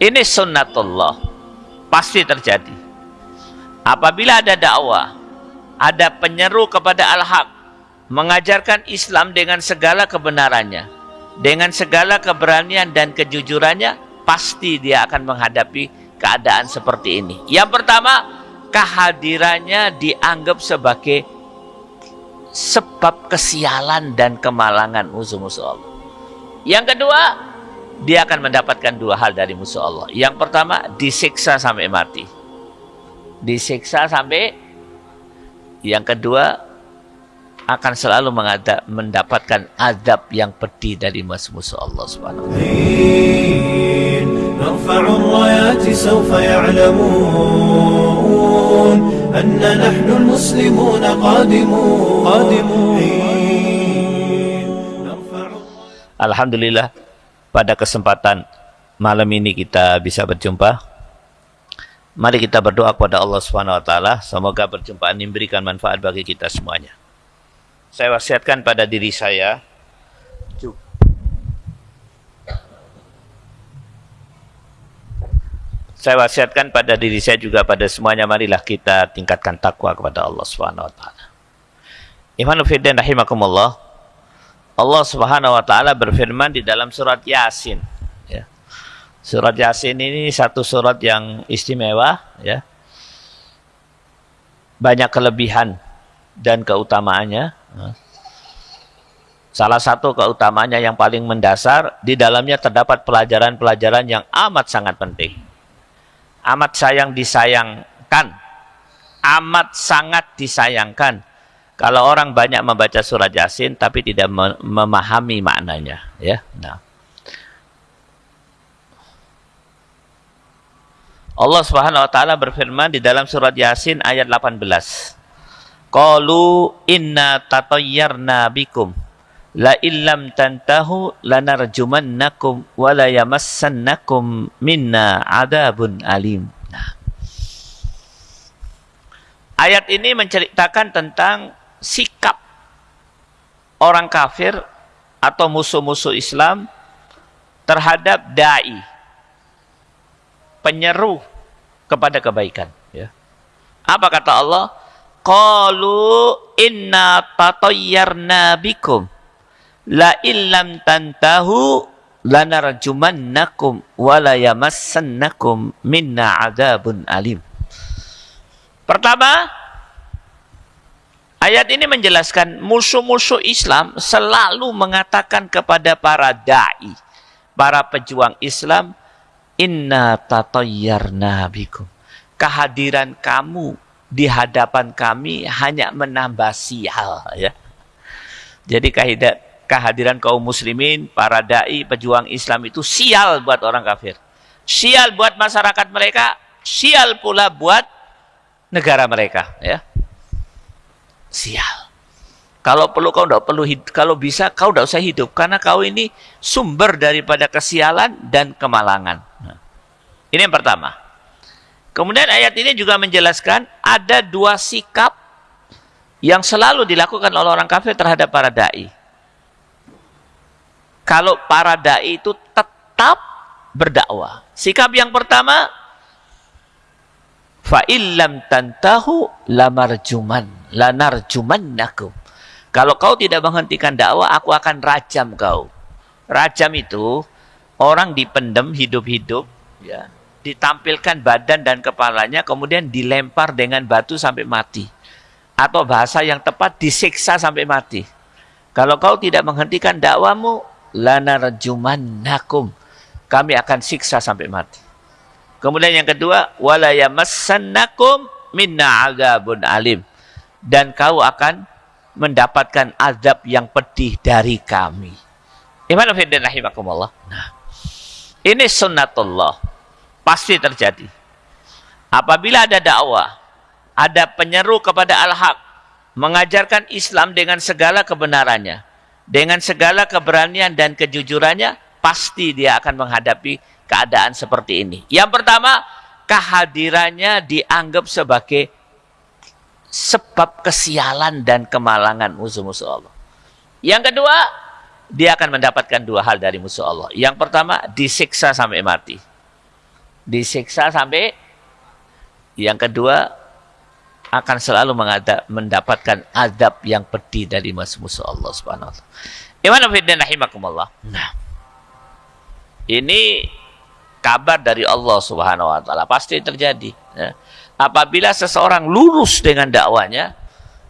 Ini sunnatullah. Pasti terjadi. Apabila ada dakwah, ada penyeru kepada al-haq, mengajarkan Islam dengan segala kebenarannya, dengan segala keberanian dan kejujurannya, pasti dia akan menghadapi keadaan seperti ini. Yang pertama, kehadirannya dianggap sebagai sebab kesialan dan kemalangan musuh-musuh Allah. Yang kedua, dia akan mendapatkan dua hal dari musuh Allah. Yang pertama, disiksa sampai mati. Disiksa sampai yang kedua akan selalu mendapatkan azab yang pedih dari musuh Allah Subhanahu wa Alhamdulillah pada kesempatan malam ini kita bisa berjumpa. Mari kita berdoa kepada Allah Subhanahu wa taala, semoga perjumpaan ini memberikan manfaat bagi kita semuanya. Saya wasiatkan pada diri saya Saya wasiatkan pada diri saya juga pada semuanya marilah kita tingkatkan takwa kepada Allah Subhanahu wa taala. Fillah rahimakumullah. Allah Subhanahu wa taala berfirman di dalam surat Yasin ya. Surat Yasin ini satu surat yang istimewa ya. Banyak kelebihan dan keutamaannya. Ya. Salah satu keutamaannya yang paling mendasar di dalamnya terdapat pelajaran-pelajaran yang amat sangat penting. Amat sayang disayangkan. Amat sangat disayangkan kalau orang banyak membaca surat Yasin tapi tidak memahami maknanya, ya. Nah. Allah Subhanahu wa taala berfirman di dalam surat Yasin ayat 18. Qalu inna tatayyarna bikum la illam tantahu lanarjumannakum wa la yamassannakum minna adabun alim. Nah. Ayat ini menceritakan tentang sikap orang kafir atau musuh-musuh Islam terhadap dai penyeru kepada kebaikan ya. Apa kata Allah? Qalu inna tatayyarna bikum la illam tantahu lanarjumannakum wa la yamassannakum minna adabun alim. Pertama, Ayat ini menjelaskan musuh-musuh Islam selalu mengatakan kepada para da'i, para pejuang Islam, Inna tatayyarna bikum. Kehadiran kamu di hadapan kami hanya menambah sial. Ya. Jadi kehadiran kaum muslimin, para da'i, pejuang Islam itu sial buat orang kafir. Sial buat masyarakat mereka, sial pula buat negara mereka. Ya sial. Kalau perlu kau tidak perlu hidup, kalau bisa kau tidak usah hidup karena kau ini sumber daripada kesialan dan kemalangan. Nah, ini yang pertama. Kemudian ayat ini juga menjelaskan ada dua sikap yang selalu dilakukan oleh orang kafir terhadap para dai. Kalau para dai itu tetap berdakwah. Sikap yang pertama fa illam tantahu lamarjuman lanarjumannakum. Kalau kau tidak menghentikan dakwah, aku akan rajam kau. Rajam itu orang dipendem hidup-hidup, ya, ditampilkan badan dan kepalanya, kemudian dilempar dengan batu sampai mati. Atau bahasa yang tepat disiksa sampai mati. Kalau kau tidak menghentikan dakwamu, lanarjumannakum. Kami akan siksa sampai mati. Kemudian yang kedua, wala yamassannakum minna azabun alim dan kau akan mendapatkan azab yang pedih dari kami. Iman rahimakumullah. Nah, ini sunnatullah. Pasti terjadi. Apabila ada dakwah, ada penyeru kepada al-haq, mengajarkan Islam dengan segala kebenarannya, dengan segala keberanian dan kejujurannya, pasti dia akan menghadapi keadaan seperti ini. Yang pertama, kehadirannya dianggap sebagai sebab kesialan dan kemalangan musuh-musuh Allah. Yang kedua, dia akan mendapatkan dua hal dari musuh Allah. Yang pertama, disiksa sampai mati. disiksa sampai yang kedua akan selalu mendapatkan adab yang pedih dari musuh Allah Subhanahu wa taala. Iman. Nah. Ini kabar dari Allah Subhanahu wa taala pasti terjadi ya. Apabila seseorang lurus dengan dakwanya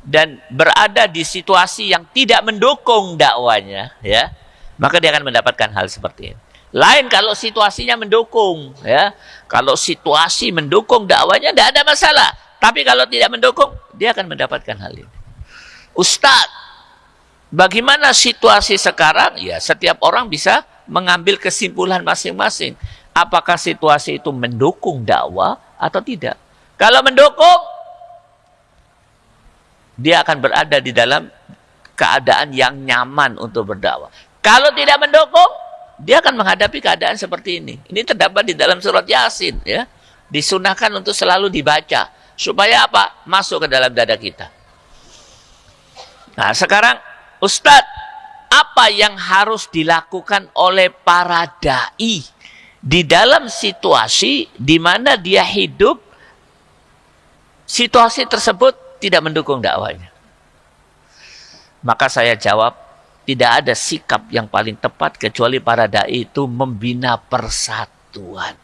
dan berada di situasi yang tidak mendukung dakwanya ya, maka dia akan mendapatkan hal seperti ini. Lain kalau situasinya mendukung ya. Kalau situasi mendukung dakwanya tidak ada masalah. Tapi kalau tidak mendukung, dia akan mendapatkan hal ini. Ustadz, bagaimana situasi sekarang? Ya, setiap orang bisa mengambil kesimpulan masing-masing. Apakah situasi itu mendukung dakwah atau tidak? Kalau mendukung, dia akan berada di dalam keadaan yang nyaman untuk berdakwah. Kalau tidak mendukung, dia akan menghadapi keadaan seperti ini. Ini terdapat di dalam surat Yasin, ya. Disunahkan untuk selalu dibaca Supaya apa? Masuk ke dalam dada kita. Nah sekarang Ustadz, apa yang harus dilakukan oleh para da'i di dalam situasi di mana dia hidup, situasi tersebut tidak mendukung dakwanya. Maka saya jawab, tidak ada sikap yang paling tepat kecuali para da'i itu membina persatuan.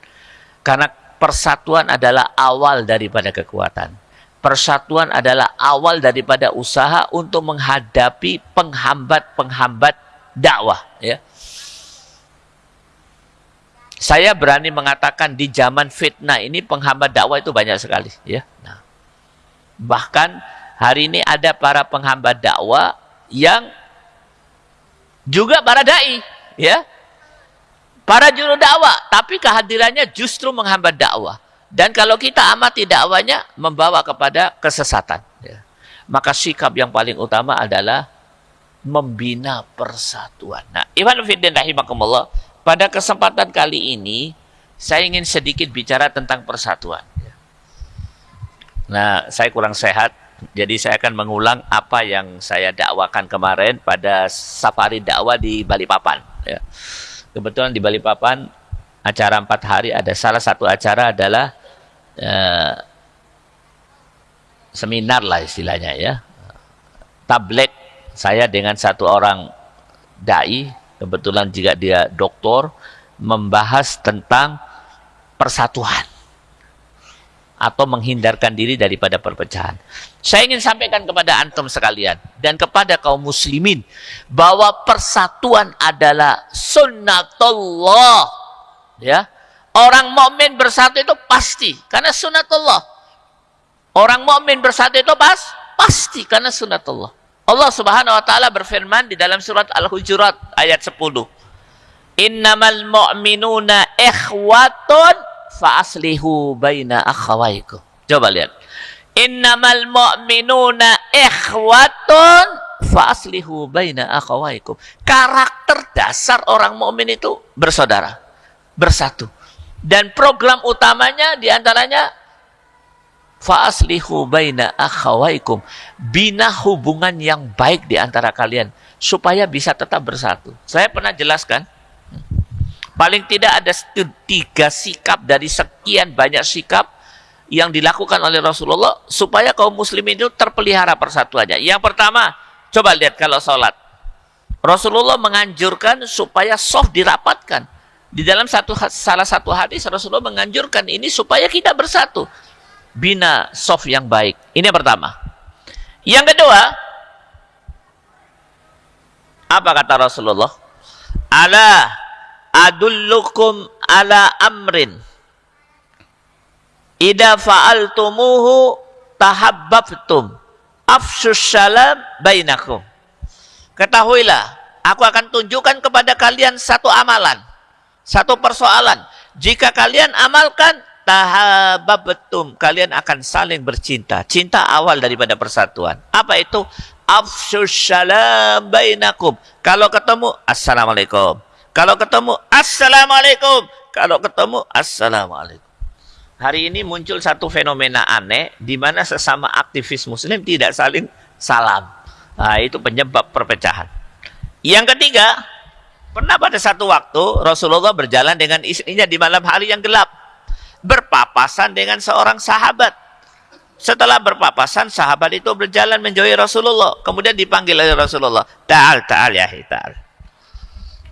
Karena persatuan adalah awal daripada kekuatan. Persatuan adalah awal daripada usaha untuk menghadapi penghambat-penghambat dakwah. Ya. Saya berani mengatakan di zaman fitnah ini penghambat dakwah itu banyak sekali. Ya. Nah, bahkan hari ini ada para penghambat dakwah yang juga para dai, ya para juru dakwah, tapi kehadirannya justru menghambat dakwah. Dan kalau kita amati dakwanya, membawa kepada kesesatan. Ya. Maka sikap yang paling utama adalah membina persatuan. Nah, Iwan Fiddin rahimakumullah, pada kesempatan kali ini, saya ingin sedikit bicara tentang persatuan. Nah, saya kurang sehat, jadi saya akan mengulang apa yang saya dakwakan kemarin pada safari dakwah di Balikpapan. Ya. Kebetulan di Balikpapan acara empat hari ada salah satu acara adalah uh, seminar lah istilahnya ya. Tablet saya dengan satu orang dai kebetulan juga dia doktor membahas tentang persatuan atau menghindarkan diri daripada perpecahan. Saya ingin sampaikan kepada antum sekalian dan kepada kaum muslimin bahwa persatuan adalah sunnatullah. Ya. Orang mukmin bersatu itu pasti karena sunnatullah. Orang mukmin bersatu itu pas pasti karena sunnatullah. Allah Subhanahu wa taala berfirman di dalam surat Al-Hujurat ayat 10. Innamal mu'minuna ikhwatun fa aslihu baina akhawaikum. Coba lihat. Innamal mu'minuna ikhwatun fa aslihu baina akhawaikum. Karakter dasar orang mukmin itu bersaudara, bersatu. Dan program utamanya di antaranya fa aslihu baina akhawaikum. Bina hubungan yang baik di antara kalian supaya bisa tetap bersatu. Saya pernah jelaskan Paling tidak ada tiga sikap dari sekian banyak sikap yang dilakukan oleh Rasulullah supaya kaum muslimin itu terpelihara persatuannya. Yang pertama, coba lihat kalau sholat. Rasulullah menganjurkan supaya soft dirapatkan. Di dalam satu salah satu hadis Rasulullah menganjurkan ini supaya kita bersatu. Bina soft yang baik. Ini yang pertama. Yang kedua, apa kata Rasulullah? Allah adullukum ala amrin ida fa'altumuhu tahabbabtum afsus salam bainakum ketahuilah aku akan tunjukkan kepada kalian satu amalan satu persoalan jika kalian amalkan tahabbabtum kalian akan saling bercinta cinta awal daripada persatuan apa itu afsus salam bainakum kalau ketemu assalamualaikum kalau ketemu, Assalamualaikum. Kalau ketemu, Assalamualaikum. Hari ini muncul satu fenomena aneh, di mana sesama aktivis muslim tidak saling salam. Nah, itu penyebab perpecahan. Yang ketiga, pernah pada satu waktu Rasulullah berjalan dengan istrinya di malam hari yang gelap. Berpapasan dengan seorang sahabat. Setelah berpapasan, sahabat itu berjalan menjauhi Rasulullah. Kemudian dipanggil oleh Rasulullah. Ta'al, ta'al ya, ta'al.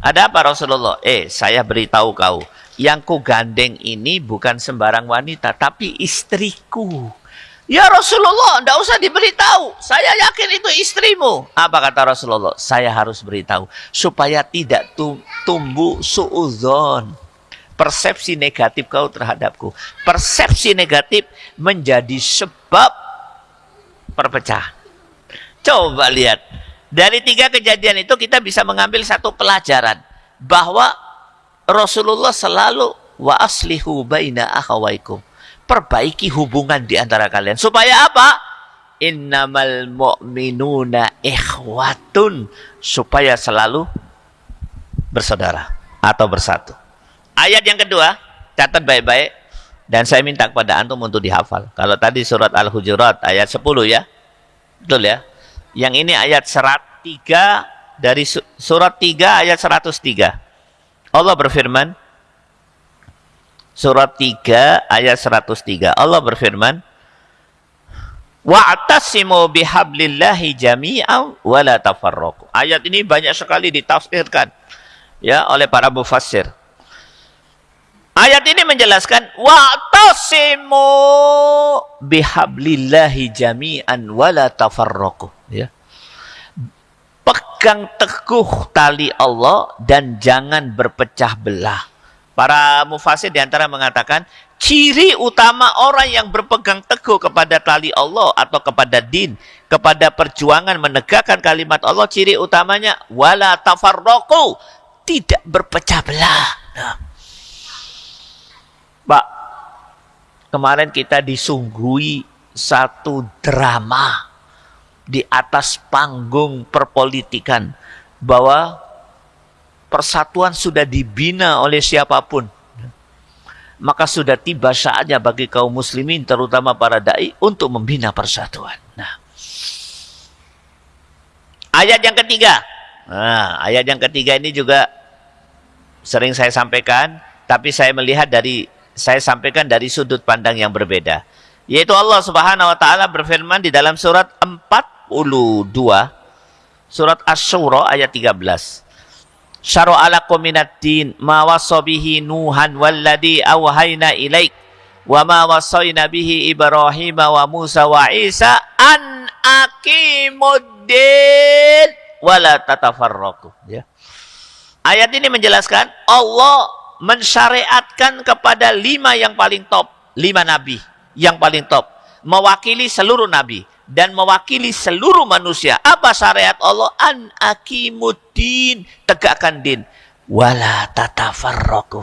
Ada apa Rasulullah? Eh, saya beritahu kau. Yang ku gandeng ini bukan sembarang wanita, tapi istriku. Ya Rasulullah, tidak usah diberitahu. Saya yakin itu istrimu. Apa kata Rasulullah? Saya harus beritahu. Supaya tidak tumbuh suuzon. Persepsi negatif kau terhadapku. Persepsi negatif menjadi sebab perpecahan. Coba lihat. Dari tiga kejadian itu kita bisa mengambil satu pelajaran. Bahwa Rasulullah selalu wa aslihu baina akhawaikum perbaiki hubungan di antara kalian. Supaya apa? Innamal mu'minuna ikhwatun. Supaya selalu bersaudara atau bersatu. Ayat yang kedua, catat baik-baik. Dan saya minta kepada antum untuk dihafal. Kalau tadi surat Al-Hujurat ayat 10 ya. Betul ya? Yang ini ayat 103 dari surat 3 ayat 103. Allah berfirman, Surat 3 ayat 103. Allah berfirman, Wa'tasimu bihablillahi jami'an wa la tafarraqu. Ayat ini banyak sekali ditafsirkan ya oleh para mufassir. Ayat ini menjelaskan wa'tasimu bihablillahi jami'an wa la tafarraqu, ya. Pegang teguh tali Allah dan jangan berpecah belah. Para mufasir di antara mengatakan, ciri utama orang yang berpegang teguh kepada tali Allah atau kepada din, kepada perjuangan menegakkan kalimat Allah, ciri utamanya, wala tafarroku, tidak berpecah belah. Nah. Pak, kemarin kita disungguhi satu drama di atas panggung perpolitikan bahwa persatuan sudah dibina oleh siapa pun. Maka sudah tiba saatnya bagi kaum muslimin terutama para dai untuk membina persatuan. Nah. Ayat yang ketiga. Nah, ayat yang ketiga ini juga sering saya sampaikan, tapi saya melihat dari saya sampaikan dari sudut pandang yang berbeda. Yaitu Allah Subhanahu wa taala berfirman di dalam surat 42 surat Asy-Syura ayat 13 syara'a lakum minad din ma wasabihi nuhan walladhi awhayna ilaik wa ma wasayna ibrahim wa musa wa isa an aqimuddin wala tatafarraqu. Ya. Ayat ini menjelaskan Allah mensyariatkan kepada lima yang paling top lima nabi yang paling top mewakili seluruh nabi dan mewakili seluruh manusia. Apa syariat Allah? An akimuddin, tegakkan din. Wala tatafarraqu.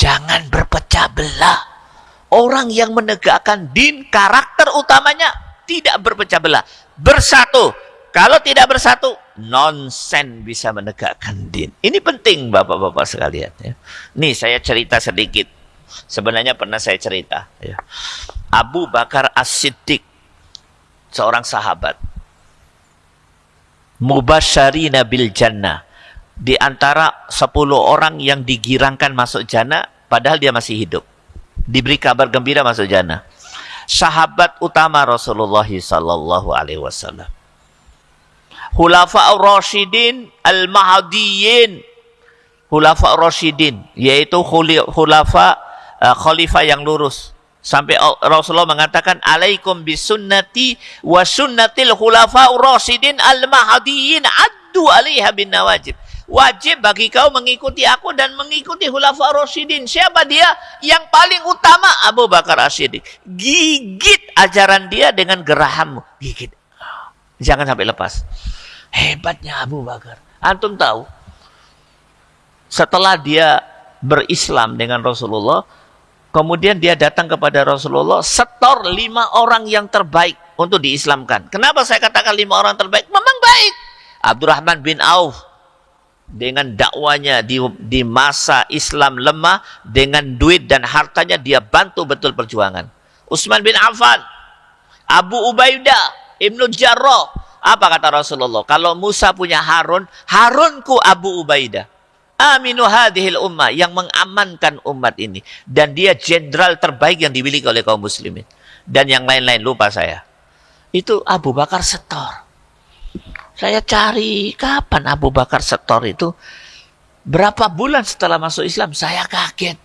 Jangan berpecah belah. Orang yang menegakkan din, karakter utamanya tidak berpecah belah. Bersatu. Kalau tidak bersatu, nonsen bisa menegakkan din. Ini penting Bapak-bapak sekalian ya. Nih saya cerita sedikit. Sebenarnya pernah saya cerita ya. Abu Bakar As-Siddiq seorang sahabat. Mubasyarina bil jannah. Di antara 10 orang yang digirangkan masuk jannah padahal dia masih hidup. Diberi kabar gembira masuk jannah. Sahabat utama Rasulullah sallallahu alaihi wasallam. Hulafa Rasyidin al-Mahdiyin. Hulafa Rasyidin yaitu hulafa uh, khalifah yang lurus Sampai Rasulullah mengatakan alaikum bisunnati wa sunnatil khulafa'ur rasyidin al-mahdiyyin addu 'alaiha bin nawajib. Wajib bagi kau mengikuti aku dan mengikuti khulafa rasyidin. Siapa dia? Yang paling utama Abu Bakar As-Siddiq. Gigit ajaran dia dengan gerahammu. Gigit. Jangan sampai lepas. Hebatnya Abu Bakar. Antum tahu? Setelah dia berislam dengan Rasulullah, Kemudian dia datang kepada Rasulullah, setor lima orang yang terbaik untuk diislamkan. Kenapa saya katakan lima orang terbaik? Memang baik. Abdurrahman bin Auf dengan dakwanya di, di masa Islam lemah, dengan duit dan hartanya dia bantu betul perjuangan. Utsman bin Affan, Abu Ubaidah, Ibnu Jarrah. Apa kata Rasulullah? Kalau Musa punya Harun, Harunku Abu Ubaidah. aminu hadhil ummah yang mengamankan umat ini. Dan dia jenderal terbaik yang dimiliki oleh kaum muslimin. Dan yang lain-lain lupa saya. Itu Abu Bakar Setor. Saya cari kapan Abu Bakar Setor itu? Berapa bulan setelah masuk Islam? Saya kaget.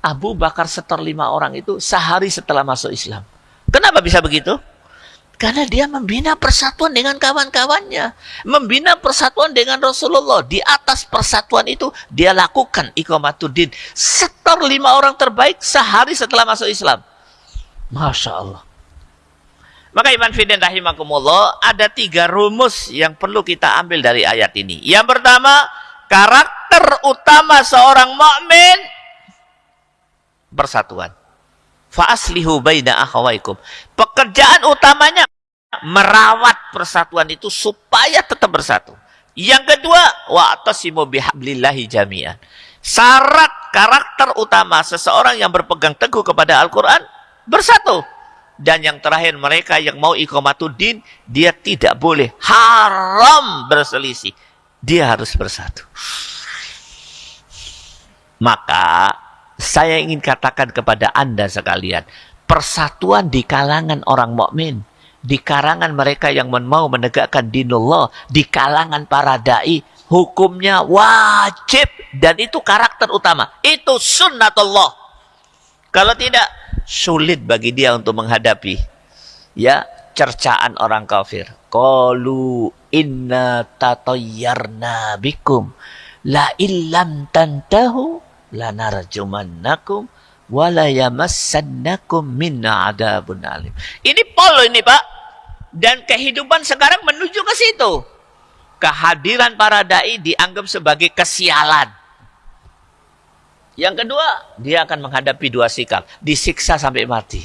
Abu Bakar Setor lima orang itu sehari setelah masuk Islam. Kenapa bisa begitu karena dia membina persatuan dengan kawan-kawannya. Membina persatuan dengan Rasulullah. Di atas persatuan itu dia lakukan iqamatuddin. Setor lima orang terbaik sehari setelah masuk Islam. Masya Allah. Maka Iman Fidin rahimakumullah ada tiga rumus yang perlu kita ambil dari ayat ini. Yang pertama, karakter utama seorang mukmin persatuan. Fa'aslihu baina akhawaikum. Pekerjaan utamanya merawat persatuan itu supaya tetap bersatu. Yang kedua, wa'tasimu bihablillahi jami'an. Syarat karakter utama seseorang yang berpegang teguh kepada Al-Quran, bersatu. Dan yang terakhir, mereka yang mau iqamatuddin, dia tidak boleh haram berselisih. Dia harus bersatu. Maka, saya ingin katakan kepada Anda sekalian, persatuan di kalangan orang mukmin di kalangan mereka yang mau menegakkan dinullah, di kalangan para dai, hukumnya wajib dan itu karakter utama. Itu sunnatullah. Kalau tidak sulit bagi dia untuk menghadapi ya cercaan orang kafir. Qalu inna tatayyarna bikum la illam tantahu lanarjumannakum wala yamassannakum minna adabun alim. Ini polo ini, Pak. Dan kehidupan sekarang menuju ke situ. Kehadiran para dai dianggap sebagai kesialan. Yang kedua, dia akan menghadapi dua sikap, disiksa sampai mati.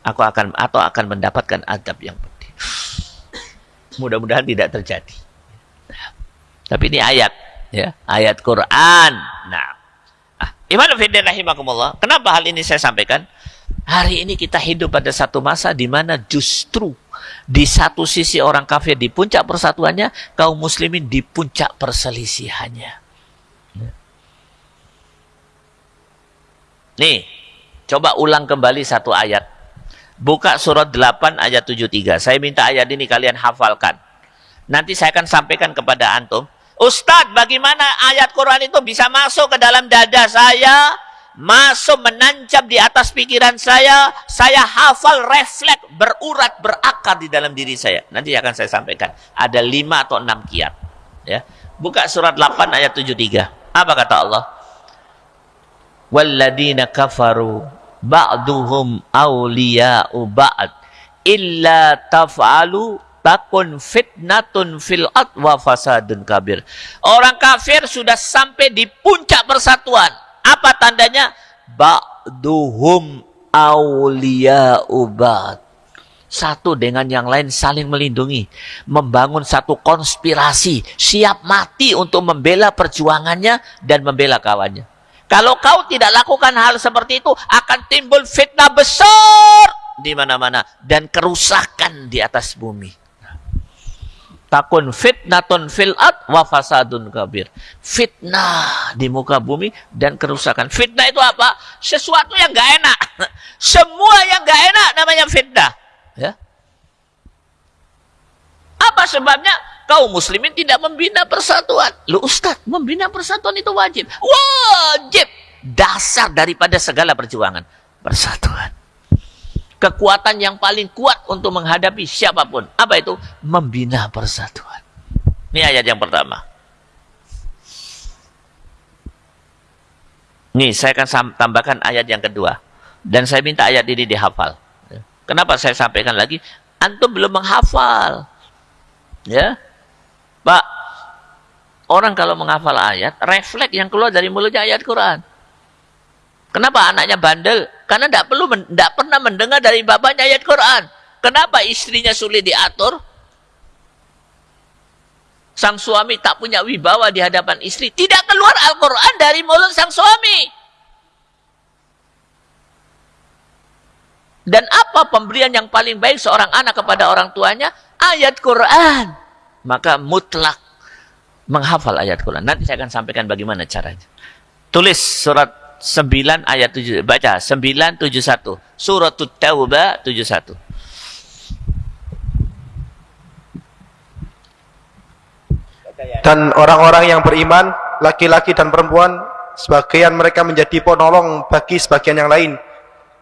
Aku akan atau akan mendapatkan adab yang pedih. Mudah-mudahan tidak terjadi. Tapi ini ayat, ya, ayat Quran. Nah, ah, Iman rahimakumullah. Kenapa hal ini saya sampaikan? Hari ini kita hidup pada satu masa di mana justru di satu sisi orang kafir di puncak persatuannya, kaum muslimin di puncak perselisihannya. Nih, coba ulang kembali satu ayat. Buka surat 8 ayat 73. Saya minta ayat ini kalian hafalkan. Nanti saya akan sampaikan kepada antum. Ustadz, bagaimana ayat Quran itu bisa masuk ke dalam dada saya, masuk menancap di atas pikiran saya, saya hafal refleks, berurat, berakar di dalam diri saya. Nanti akan saya sampaikan. Ada lima atau enam kiat. Ya. Buka surat 8 ayat 73. Apa kata Allah? Walladina kafaru ba'duhum awliya'u ba'd illa taf'alu takun fitnatun fil wa fasadun kabir. Orang kafir sudah sampai di puncak persatuan apa tandanya? Ba'duhum awliya'ubat. Satu dengan yang lain saling melindungi. Membangun satu konspirasi. Siap mati untuk membela perjuangannya dan membela kawannya. Kalau kau tidak lakukan hal seperti itu, akan timbul fitnah besar di mana-mana. Dan kerusakan di atas bumi takun fitnatun fil ad wa fasadun kabir. Fitnah di muka bumi dan kerusakan. Fitnah itu apa? Sesuatu yang gak enak. Semua yang gak enak namanya fitnah. Ya. Apa sebabnya? Kaum muslimin tidak membina persatuan. Lu Ustaz, membina persatuan itu wajib. Wajib. Dasar daripada segala perjuangan. Persatuan kekuatan yang paling kuat untuk menghadapi siapa pun. Apa itu? Membina persatuan. Ini ayat yang pertama. Nih, saya akan tambahkan ayat yang kedua. Dan saya minta ayat ini dihafal. Kenapa saya sampaikan lagi? Antum belum menghafal. Ya. Pak, orang kalau menghafal ayat, refleks yang keluar dari mulutnya ayat Quran. Kenapa anaknya bandel? Karena tidak perlu tidak pernah mendengar dari bapaknya ayat Quran. Kenapa istrinya sulit diatur? Sang suami tak punya wibawa di hadapan istri. Tidak keluar Al-Quran dari mulut sang suami. Dan apa pemberian yang paling baik seorang anak kepada orang tuanya? Ayat Quran. Maka mutlak menghafal ayat Quran. Nanti saya akan sampaikan bagaimana caranya. Tulis surat 9 ayat 7. Baca 971. Surat Taubah 71. Dan orang-orang yang beriman, laki-laki dan perempuan, sebagian mereka menjadi penolong bagi sebagian yang lain.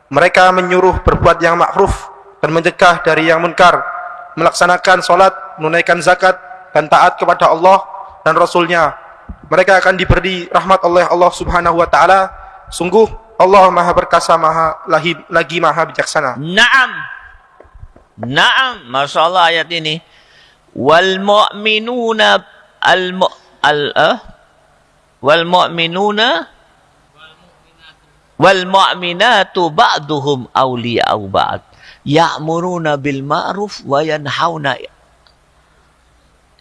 Mereka menyuruh berbuat yang makruf dan mencegah dari yang munkar, melaksanakan sholat, menunaikan zakat, dan taat kepada Allah dan Rasulnya. Mereka akan diberi rahmat oleh Allah subhanahu wa ta'ala. Sungguh Allah maha perkasa, maha lagi, lagi maha bijaksana. Naam. Naam. Masya Allah ayat ini. Wal mu'minuna al mu al uh, wal mu'minuna wal mu'minatu ba'duhum awliya'u ba'd ya'muruna bil ma'ruf wa yanhauna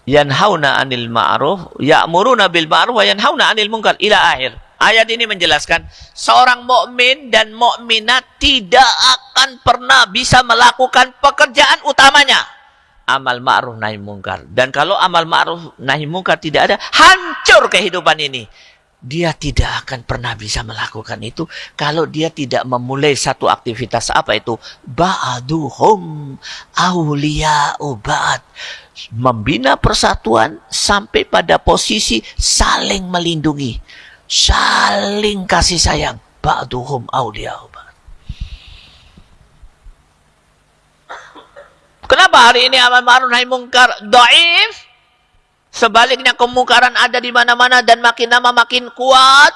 yanhauna 'anil ma'ruf ya'muruna bil ma'ruf wa yanhauna 'anil munkar ila akhir. Ayat ini menjelaskan seorang mukmin dan mukminat tidak akan pernah bisa melakukan pekerjaan utamanya. Amal ma'ruf nahi munkar. Dan kalau amal ma'ruf nahi munkar tidak ada, hancur kehidupan ini. Dia tidak akan pernah bisa melakukan itu. Kalau dia tidak memulai satu aktivitas apa itu? Ba'duhum awliya'u ba'd. Membina persatuan sampai pada posisi saling melindungi, saling kasih sayang. Ba'duhum awliya'u Kenapa hari ini amal ma'ruf nahi mungkar dhaif? Sebaliknya kemungkaran ada di mana-mana dan makin lama makin kuat.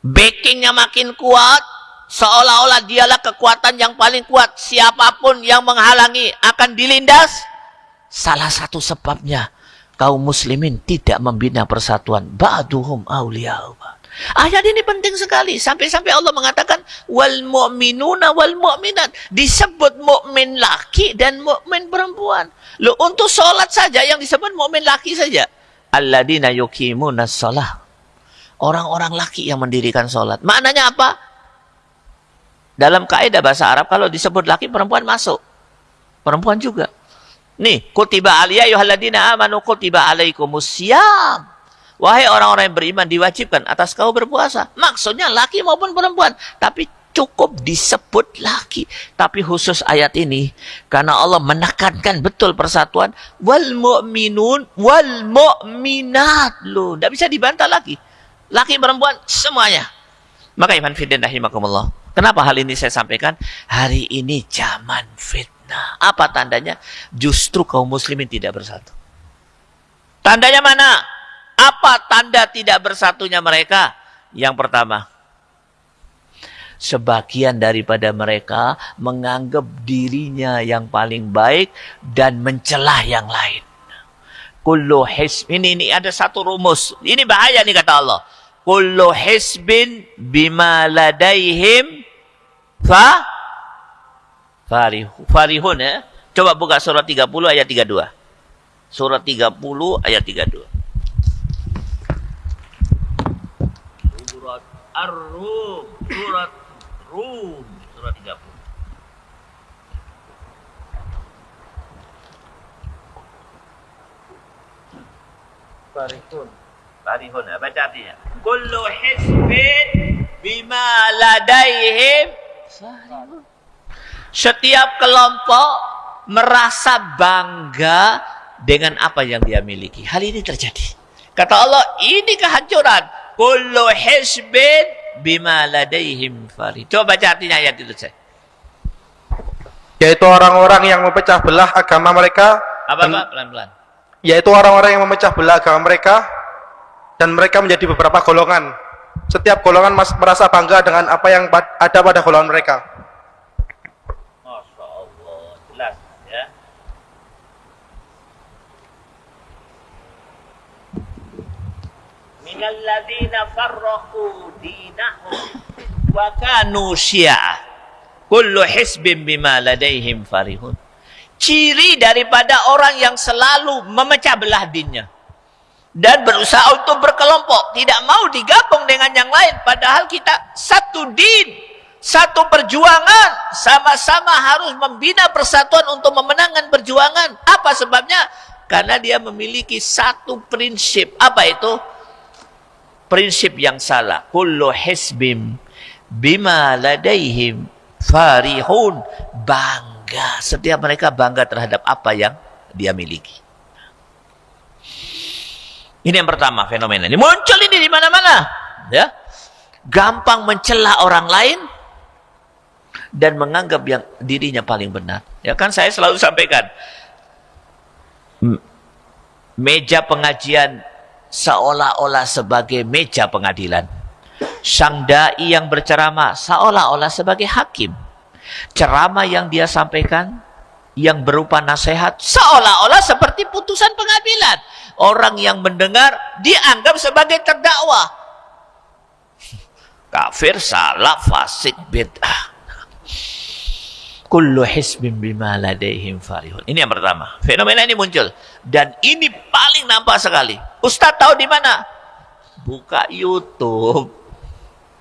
Backingnya makin kuat. Seolah-olah dialah kekuatan yang paling kuat. Siapa pun yang menghalangi akan dilindas. Salah satu sebabnya kaum muslimin tidak membina persatuan. Ba'duhum awliya'u Ayat ini penting sekali sampai-sampai Allah mengatakan wal mu'minuna wal mu'minat disebut mukmin laki dan mukmin perempuan. Lo untuk sholat saja yang disebut mukmin laki saja. Alladzina yuqimuna shalah. Orang-orang laki yang mendirikan sholat. Maknanya apa? Dalam kaidah bahasa Arab kalau disebut laki perempuan masuk. Perempuan juga. Nih, kutiba aliyah yuhalladina amanu kutiba alaikumus siyam. Wahai orang-orang yang beriman diwajibkan atas kau berpuasa. Maksudnya laki maupun perempuan. Tapi cukup disebut laki. Tapi khusus ayat ini. Karena Allah menekankan betul persatuan. Wal mu'minun wal mu'minat. Loh, tidak bisa dibantah lagi. Laki perempuan semuanya. Maka Iman Fidin rahimakumullah. Kenapa hal ini saya sampaikan? Hari ini zaman fitnah. Apa tandanya? Justru kaum muslimin tidak bersatu. Tandanya mana? Apa tanda tidak bersatunya mereka? Yang pertama, sebagian daripada mereka menganggap dirinya yang paling baik dan mencelah yang lain. Kullu hisbin ini ada satu rumus. Ini bahaya nih kata Allah. Kullu hisbin bima ladaihim fa farihun ya. Coba buka surat 30 ayat 32. Surat 30 ayat 32. Ar-Rum, surat Rum, surat 30. Farihun. Farihun, ya, baca artinya. Kullu hizbin bima ladaihim Setiap kelompok merasa bangga dengan apa yang dia miliki. Hal ini terjadi. Kata Allah, ini kehancuran kullu hisbin bima ladaihim farid. Coba baca artinya ayat itu saya. Yaitu orang-orang yang memecah belah agama mereka. Apa Pak? Pelan-pelan. Yaitu orang-orang yang memecah belah agama mereka dan mereka menjadi beberapa golongan. Setiap golongan merasa bangga dengan apa yang ada pada golongan mereka. Minalladzina farraqu dinahum kullu hisbin bima ladaihim farihun. Ciri daripada orang yang selalu memecah belah dinnya. Dan berusaha untuk berkelompok. Tidak mau digabung dengan yang lain. Padahal kita satu din satu perjuangan. Sama-sama harus membina persatuan untuk memenangkan perjuangan. Apa sebabnya? Karena dia memiliki satu prinsip. Apa itu? Prinsip yang salah. Kullu hisbim bima ladaihim farihun. Bangga. Setiap mereka bangga terhadap apa yang dia miliki. Ini yang pertama fenomena ini. Muncul ini di mana-mana. Ya. Gampang mencela orang lain dan menganggap yang dirinya paling benar. Ya kan saya selalu sampaikan. Meja pengajian seolah-olah sebagai meja pengadilan. Sang dai yang berceramah seolah-olah sebagai hakim. Ceramah yang dia sampaikan yang berupa nasihat seolah-olah seperti putusan pengadilan. Orang yang mendengar dianggap sebagai terdakwa. Kafir, salah, fasik, bid'ah. Kullu hisbin bima ladaihim farihun. Ini yang pertama. Fenomena ini muncul. Dan ini paling nampak sekali. Ustaz tahu di mana? Buka YouTube.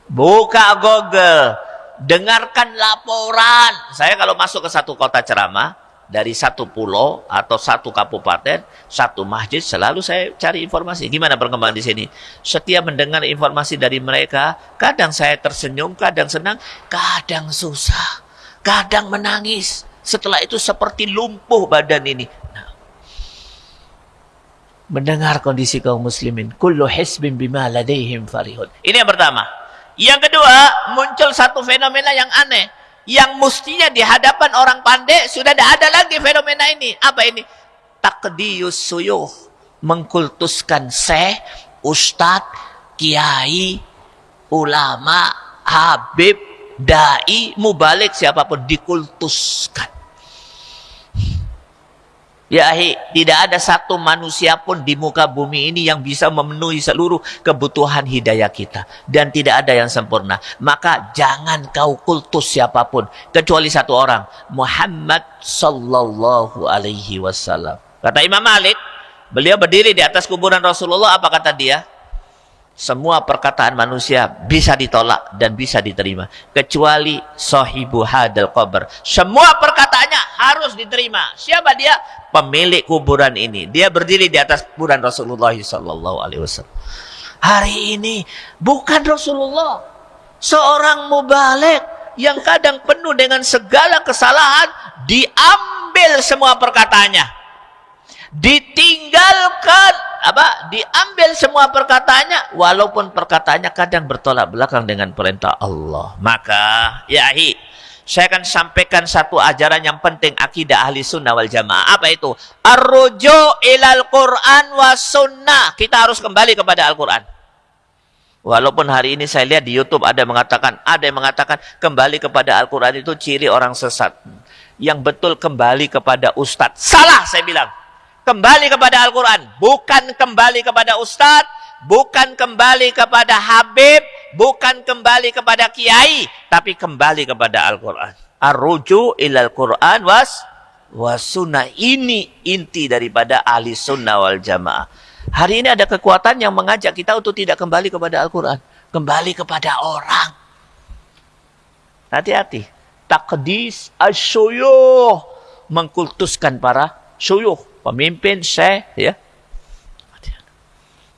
Buka Google. Dengarkan laporan. Saya kalau masuk ke satu kota ceramah, dari satu pulau atau satu kabupaten, satu masjid, selalu saya cari informasi. Gimana perkembangan di sini? Setiap mendengar informasi dari mereka, kadang saya tersenyum, kadang senang, kadang susah, kadang menangis. Setelah itu seperti lumpuh badan ini. Mendengar kondisi kaum muslimin, kullu hisbin bima ladaihim farihun. Ini yang pertama. Yang kedua, muncul satu fenomena yang aneh yang mestinya di hadapan orang pandai sudah tidak ada lagi fenomena ini. Apa ini? Takdiyus suyuh. Mengkultuskan seh, ustadz, kiai, ulama, habib, dai, mubalik siapa pun dikultuskan. Ya ahi, tidak ada satu manusia pun di muka bumi ini yang bisa memenuhi seluruh kebutuhan hidayah kita. Dan tidak ada yang sempurna. Maka jangan kau kultus siapa pun. Kecuali satu orang. Muhammad sallallahu alaihi wasallam. Kata Imam Malik, beliau berdiri di atas kuburan Rasulullah, apa kata dia? Semua perkataan manusia bisa ditolak dan bisa diterima. Kecuali sahibu hadal qabr. Semua perkataannya harus diterima. Siapa dia? Pemilik kuburan ini. Dia berdiri di atas kuburan Rasulullah sallallahu alaihi wasallam. Hari ini bukan Rasulullah. Seorang mubalik yang kadang penuh dengan segala kesalahan diambil semua perkataannya. Ditinggalkan. Apa? Diambil semua perkataannya. Walaupun perkataannya kadang bertolak belakang dengan perintah Allah. Maka ya hi. Saya akan sampaikan satu ajaran yang penting. Akidah ahli sunnah wal jamaah. Apa itu? Arruju ilal quran wa sunnah. Kita harus kembali kepada Al-Quran. Walaupun hari ini saya lihat di Youtube ada yang mengatakan ada yang mengatakan kembali kepada Al-Quran itu ciri orang sesat. Yang betul kembali kepada ustadz. Salah saya bilang kembali kepada Al-Quran. Bukan kembali kepada ustadz, bukan kembali kepada habib, bukan kembali kepada kiai, tapi kembali kepada Al-Quran. Ar-ruju ilal Quran was wasuna Ini inti daripada ahli sunnah wal jamaah. Hari ini ada kekuatan yang mengajak kita untuk tidak kembali kepada Al-Quran. Kembali kepada orang. Hati-hati. Takdis asyuyuh. Mengkultuskan para syuyuh pemimpin syekh ya.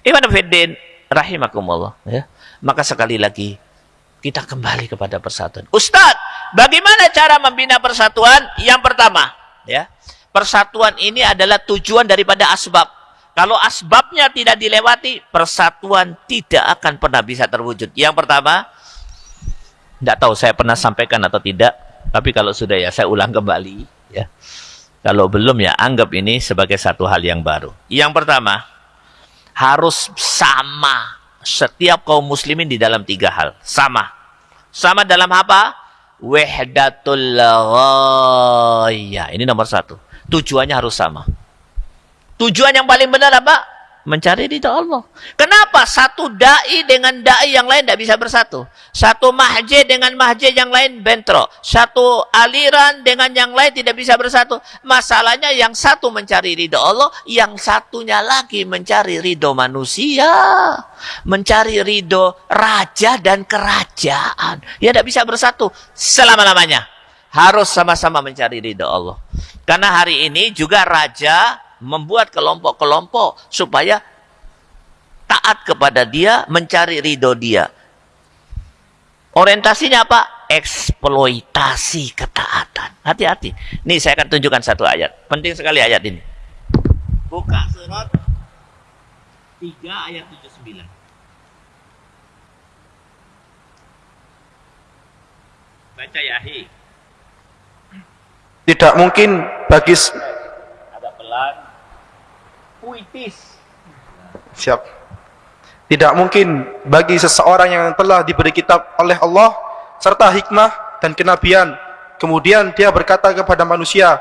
Iman Fiddin rahimakumullah ya. Maka sekali lagi kita kembali kepada persatuan. Ustadz bagaimana cara membina persatuan? Yang pertama ya persatuan ini adalah tujuan daripada asbab. Kalau asbabnya tidak dilewati persatuan tidak akan pernah bisa terwujud. Yang pertama tidak tahu saya pernah sampaikan atau tidak tapi kalau sudah ya saya ulang kembali ya kalau belum ya anggap ini sebagai satu hal yang baru. Yang pertama, harus sama setiap kaum muslimin di dalam tiga hal. Sama. Sama dalam apa? Wahdatul ghaya. Ini nomor satu. Tujuannya harus sama. Tujuan yang paling benar apa? Mencari ridha Allah. Kenapa satu dai dengan dai yang lain tidak bisa bersatu? Satu mahjid dengan mahjid yang lain bentrok. Satu aliran dengan yang lain tidak bisa bersatu. Masalahnya yang satu mencari ridha Allah, yang satunya lagi mencari ridho manusia. Mencari ridho raja dan kerajaan. Ya tidak bisa bersatu selama-lamanya. Harus sama-sama mencari ridho Allah. Karena hari ini juga raja membuat kelompok-kelompok supaya taat kepada dia, mencari ridho dia. Orientasinya apa? Eksploitasi ketaatan. Hati-hati. Nih saya akan tunjukkan satu ayat. Penting sekali ayat ini. Buka surat 3 ayat 79. Baca Yahi. Tidak mungkin bagi. Puitis. siap. Tidak mungkin bagi seseorang yang telah diberi kitab oleh Allah serta hikmah dan kenabian kemudian dia berkata kepada manusia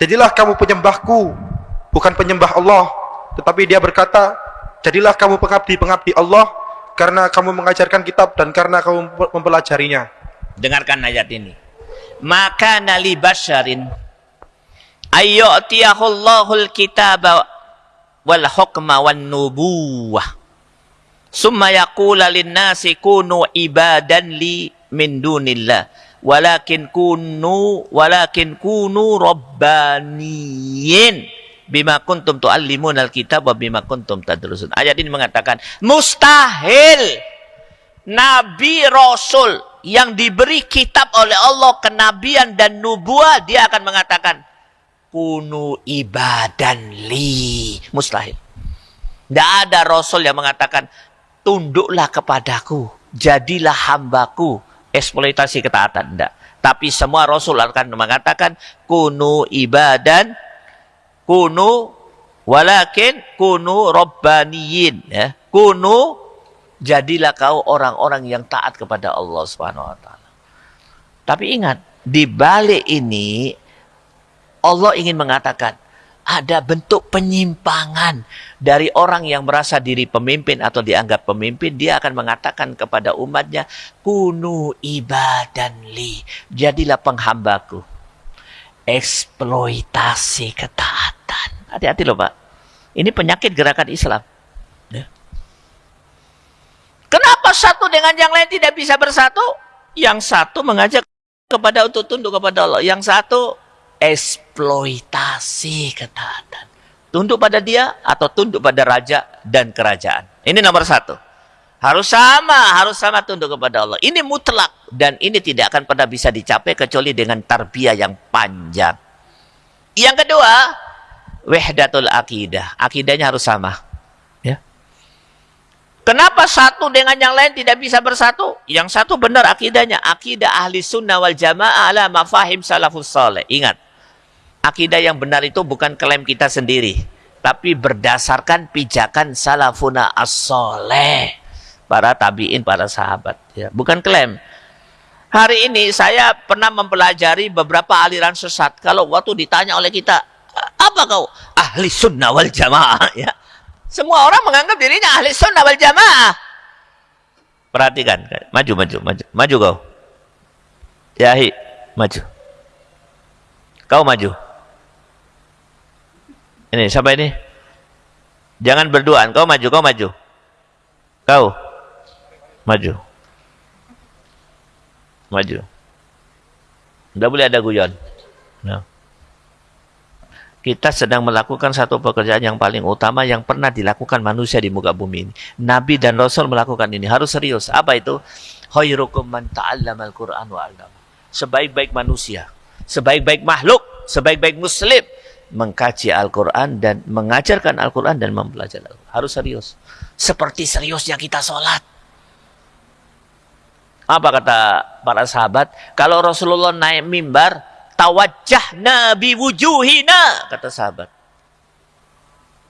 jadilah kamu penyembahku bukan penyembah Allah tetapi dia berkata jadilah kamu pengabdi-pengabdi Allah karena kamu mengajarkan kitab dan karena kamu mempelajarinya Dengarkan ayat ini. Maka nali basharin ayyutiyahullahu alkitaba wal hukma wan nubuwah. Summa yaqula lin-nasi kunu ibadan li min dunillah. Walakin kunu walakin kunu rabbaniyin bima kuntum tuallimun alkitab wa bima kuntum tadrusun. Ayat ini mengatakan mustahil nabi rasul yang diberi kitab oleh Allah kenabian dan nubuah dia akan mengatakan kunu ibadan li. Mustahil. Tidak ada rasul yang mengatakan tunduklah kepadaku jadilah hambaku. Eksploitasi ketaatan tidak tapi semua rasul akan mengatakan kunu ibadan kunu walakin kunu robbaniyin. Ya. Kunu jadilah kau orang-orang yang taat kepada Allah Subhanahu wa taala. Tapi ingat, di balik ini Allah ingin mengatakan ada bentuk penyimpangan dari orang yang merasa diri pemimpin atau dianggap pemimpin dia akan mengatakan kepada umatnya kunu ibadan li jadilah penghambaku eksploitasi ketaatan hati-hati loh pak ini penyakit gerakan Islam ya. Kenapa satu dengan yang lain tidak bisa bersatu? Yang satu mengajak kepada untuk tunduk kepada Allah. Yang satu eksploitasi ketaatan. Tunduk pada dia atau tunduk pada raja dan kerajaan. Ini nomor satu. Harus sama, harus sama tunduk kepada Allah. Ini mutlak dan ini tidak akan pernah bisa dicapai kecuali dengan tarbiyah yang panjang. Yang kedua, wahdatul akidah. Akidahnya harus sama. Kenapa satu dengan yang lain tidak bisa bersatu? Yang satu benar akidahnya. Akidah ahli sunnah wal jamaah ala mafahim salafus soleh. Ingat, akidah yang benar itu bukan klaim kita sendiri. Tapi berdasarkan pijakan salafuna as-soleh. Para tabi'in, para sahabat. Ya, bukan klaim. Hari ini saya pernah mempelajari beberapa aliran sesat. Kalau waktu ditanya oleh kita, apa kau? Ahli sunnah wal jamaah. Ya semua orang menganggap dirinya ahli sunnah wal jamaah. Perhatikan, maju, maju, maju, maju kau. Yahi, maju. Kau maju. Ini siapa ini? Jangan berduaan, kau maju, kau maju. Kau maju. Maju. Tidak boleh ada guyon. No kita sedang melakukan satu pekerjaan yang paling utama yang pernah dilakukan manusia di muka bumi ini. Nabi dan Rasul melakukan ini. Harus serius. Apa itu? Khairukum man ta'allama al-Quran wa Sebaik-baik manusia, sebaik-baik makhluk, sebaik-baik muslim mengkaji Al-Quran dan mengajarkan Al-Quran dan mempelajari Al-Quran. Harus serius. Seperti seriusnya kita sholat. Apa kata para sahabat? Kalau Rasulullah naik mimbar, tawajjahna biwujuhina kata sahabat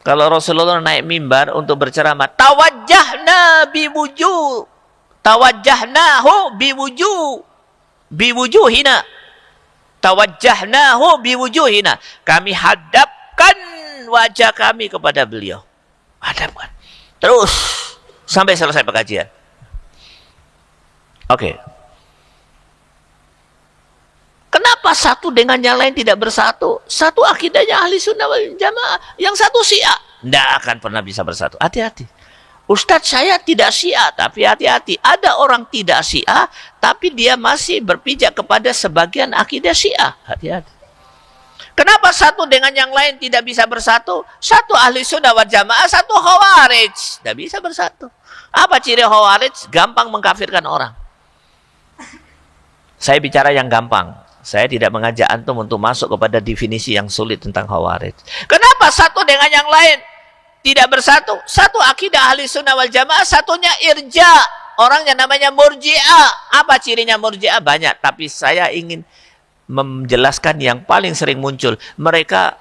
kalau Rasulullah naik mimbar untuk berceramah tawajjahna biwujuh tawajjahnahu biwujuh biwujuhina tawajjahnahu biwujuhina kami hadapkan wajah kami kepada beliau hadapkan terus sampai selesai pengajian oke. Kenapa satu dengan yang lain tidak bersatu? Satu akidahnya ahli sunnah wal jamaah. Yang satu syiah. Tidak akan pernah bisa bersatu. Hati-hati. Ustadz saya tidak syiah. Tapi hati-hati. Ada orang tidak syiah. Tapi dia masih berpijak kepada sebagian akidah syiah. Hati-hati. Kenapa satu dengan yang lain tidak bisa bersatu? Satu ahli sunnah wal jamaah, satu khawarij. Tidak bisa bersatu. Apa ciri khawarij? Gampang mengkafirkan orang. Saya bicara yang gampang. Saya tidak mengajak antum untuk masuk kepada definisi yang sulit tentang khawarij. Kenapa satu dengan yang lain tidak bersatu? Satu akidah ahli sunnah wal jamaah, satunya irja. Orang yang namanya murji'ah. Apa cirinya murji'ah? Banyak. Tapi saya ingin menjelaskan yang paling sering muncul. Mereka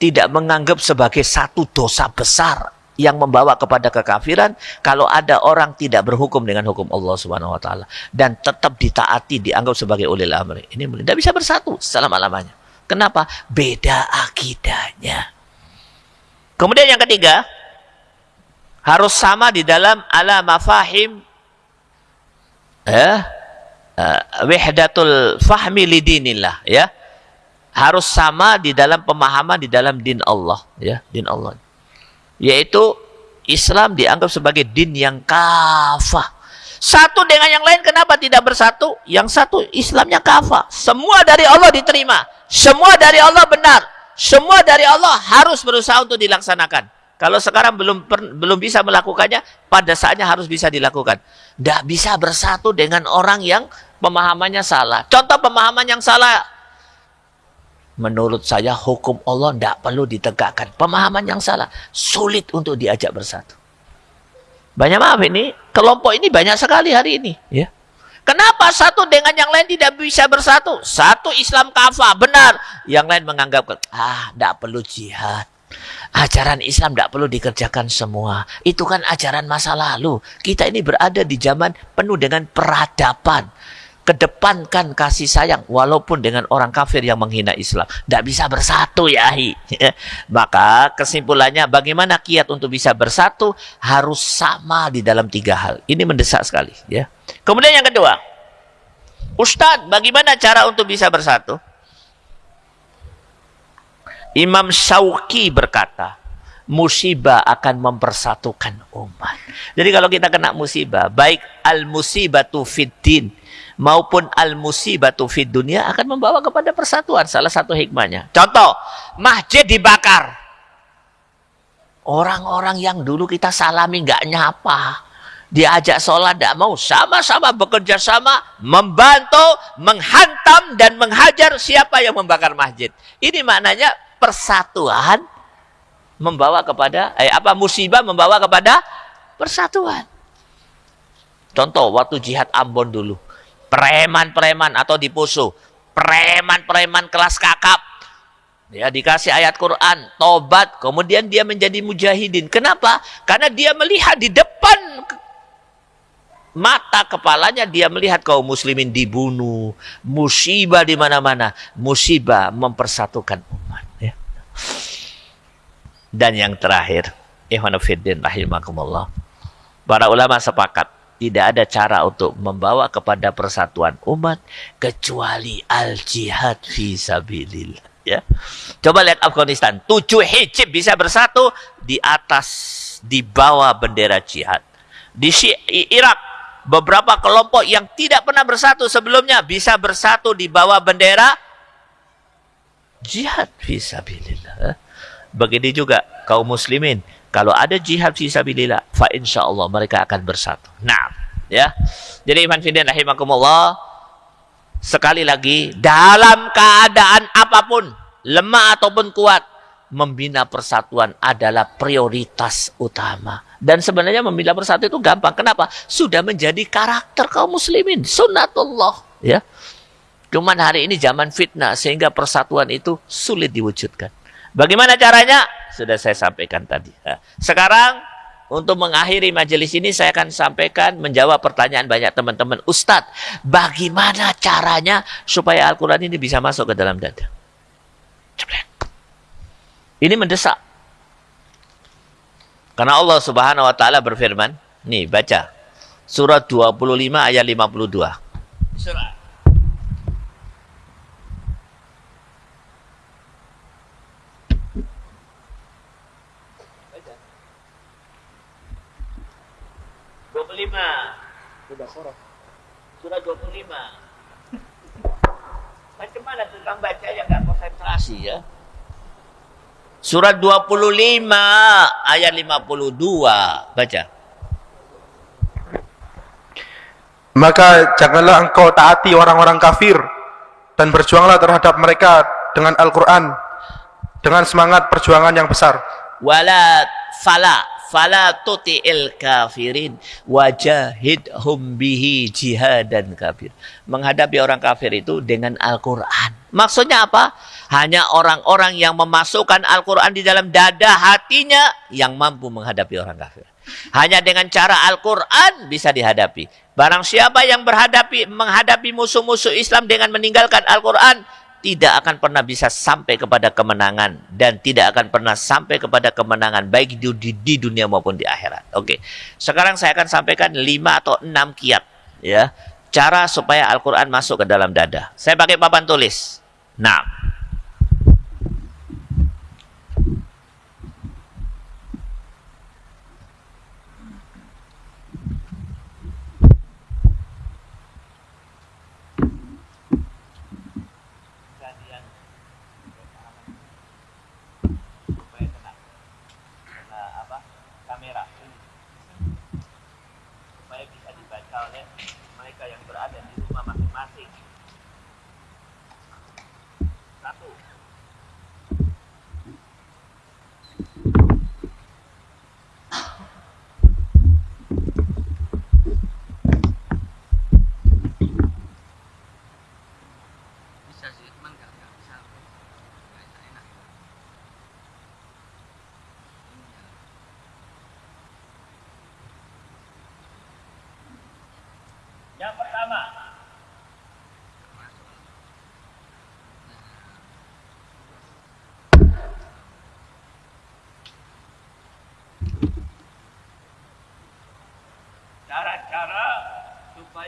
tidak menganggap sebagai satu dosa besar yang membawa kepada kekafiran kalau ada orang tidak berhukum dengan hukum Allah Subhanahu wa taala dan tetap ditaati dianggap sebagai ulil amri. Ini tidak bisa bersatu selama-lamanya. Kenapa? Beda akidahnya. Kemudian yang ketiga, harus sama di dalam ala mafahim eh, uh, wahdatul fahmi lidinillah ya harus sama di dalam pemahaman di dalam din Allah ya din Allah yaitu Islam dianggap sebagai din yang kafah satu dengan yang lain kenapa tidak bersatu yang satu Islamnya kafah semua dari Allah diterima semua dari Allah benar semua dari Allah harus berusaha untuk dilaksanakan kalau sekarang belum belum bisa melakukannya, pada saatnya harus bisa dilakukan. Tidak bisa bersatu dengan orang yang pemahamannya salah. Contoh pemahaman yang salah. Menurut saya hukum Allah tidak perlu ditegakkan. Pemahaman yang salah. Sulit untuk diajak bersatu. Banyak maaf ini, kelompok ini banyak sekali hari ini. Ya. Kenapa satu dengan yang lain tidak bisa bersatu? Satu Islam kafah, benar. Yang lain menganggap, ah, tidak perlu jihad. Ajaran Islam tidak perlu dikerjakan semua. Itu kan ajaran masa lalu. Kita ini berada di zaman penuh dengan peradaban. Kedepankan kasih sayang walaupun dengan orang kafir yang menghina Islam. Tidak bisa bersatu ya. Maka kesimpulannya bagaimana kiat untuk bisa bersatu harus sama di dalam tiga hal. Ini mendesak sekali. ya. Kemudian yang kedua. Ustadz bagaimana cara untuk bisa bersatu? Imam Syauqi berkata, musibah akan mempersatukan umat. Jadi kalau kita kena musibah, baik al-musibatu fiddin maupun al-musibatu fid dunia akan membawa kepada persatuan. Salah satu hikmahnya. Contoh, masjid dibakar. Orang-orang yang dulu kita salami nggak nyapa. Diajak sholat tidak mau. Sama-sama bekerja sama. Membantu, menghantam, dan menghajar siapa yang membakar masjid. Ini maknanya persatuan membawa kepada eh apa musibah membawa kepada persatuan. Contoh waktu jihad Ambon dulu. Preman-preman atau di Poso, preman-preman kelas kakap ya dikasih ayat Quran, tobat, kemudian dia menjadi mujahidin. Kenapa? Karena dia melihat di depan mata kepalanya dia melihat kaum muslimin dibunuh, musibah di mana-mana, musibah mempersatukan umat. Dan yang terakhir, Ihwanufiddin rahimakumullah. Para ulama sepakat tidak ada cara untuk membawa kepada persatuan umat kecuali al-jihad fi sabilillah. Ya. Coba lihat Afghanistan, tujuh hijab bisa bersatu di atas di bawah bendera jihad. Di Irak beberapa kelompok yang tidak pernah bersatu sebelumnya bisa bersatu di bawah bendera jihad fisabilillah. Begini juga kaum muslimin. Kalau ada jihad fisabilillah, fa insya Allah mereka akan bersatu. Nah, ya. Jadi iman fidin rahimakumullah. Sekali lagi, dalam keadaan apa pun, lemah ataupun kuat, membina persatuan adalah prioritas utama. Dan sebenarnya membina persatuan itu gampang. Kenapa? Sudah menjadi karakter kaum muslimin. Sunnatullah. Ya. Cuman hari ini zaman fitnah sehingga persatuan itu sulit diwujudkan. Bagaimana caranya? Sudah saya sampaikan tadi. Sekarang untuk mengakhiri majelis ini saya akan sampaikan menjawab pertanyaan banyak teman-teman. Ustadz, bagaimana caranya supaya Al-Quran ini bisa masuk ke dalam dada? Ini mendesak. Karena Allah subhanahu wa ta'ala berfirman. Nih, baca. Surat 25 ayat 52. Surat. 25. Surah 25. Macam mana tukang baca yang nggak konsentrasi ya? Surat 25 ayat 52. Baca. Maka janganlah engkau taati orang-orang kafir dan berjuanglah terhadap mereka dengan Al-Quran dengan semangat perjuangan yang besar. Wala fala fala tuti'il kafirin wajahidhum bihi jihadan kafir. Menghadapi orang kafir itu dengan Al-Quran. Maksudnya apa? Hanya orang-orang yang memasukkan Al-Quran di dalam dada hatinya yang mampu menghadapi orang kafir. Hanya dengan cara Al-Quran bisa dihadapi. Barang siapa yang berhadapi menghadapi musuh-musuh Islam dengan meninggalkan Al-Quran, tidak akan pernah bisa sampai kepada kemenangan dan tidak akan pernah sampai kepada kemenangan baik di, di, di dunia maupun di akhirat. Oke. Sekarang saya akan sampaikan lima atau enam kiat ya. Cara supaya Al-Qur'an masuk ke dalam dada. Saya pakai papan tulis. Nah,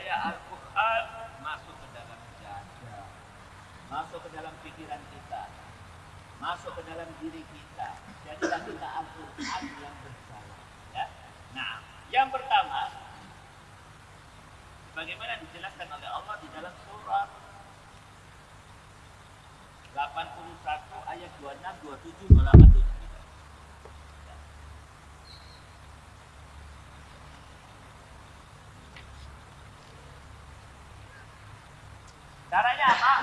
supaya Al-Quran masuk ke dalam dada, masuk ke dalam pikiran kita, masuk ke dalam diri kita. Jadilah kita Al-Quran yang berjalan. Ya? Nah, yang pertama, bagaimana dijelaskan oleh Allah di dalam surat 81 ayat 26, 27, 28, 27. Caranya apa?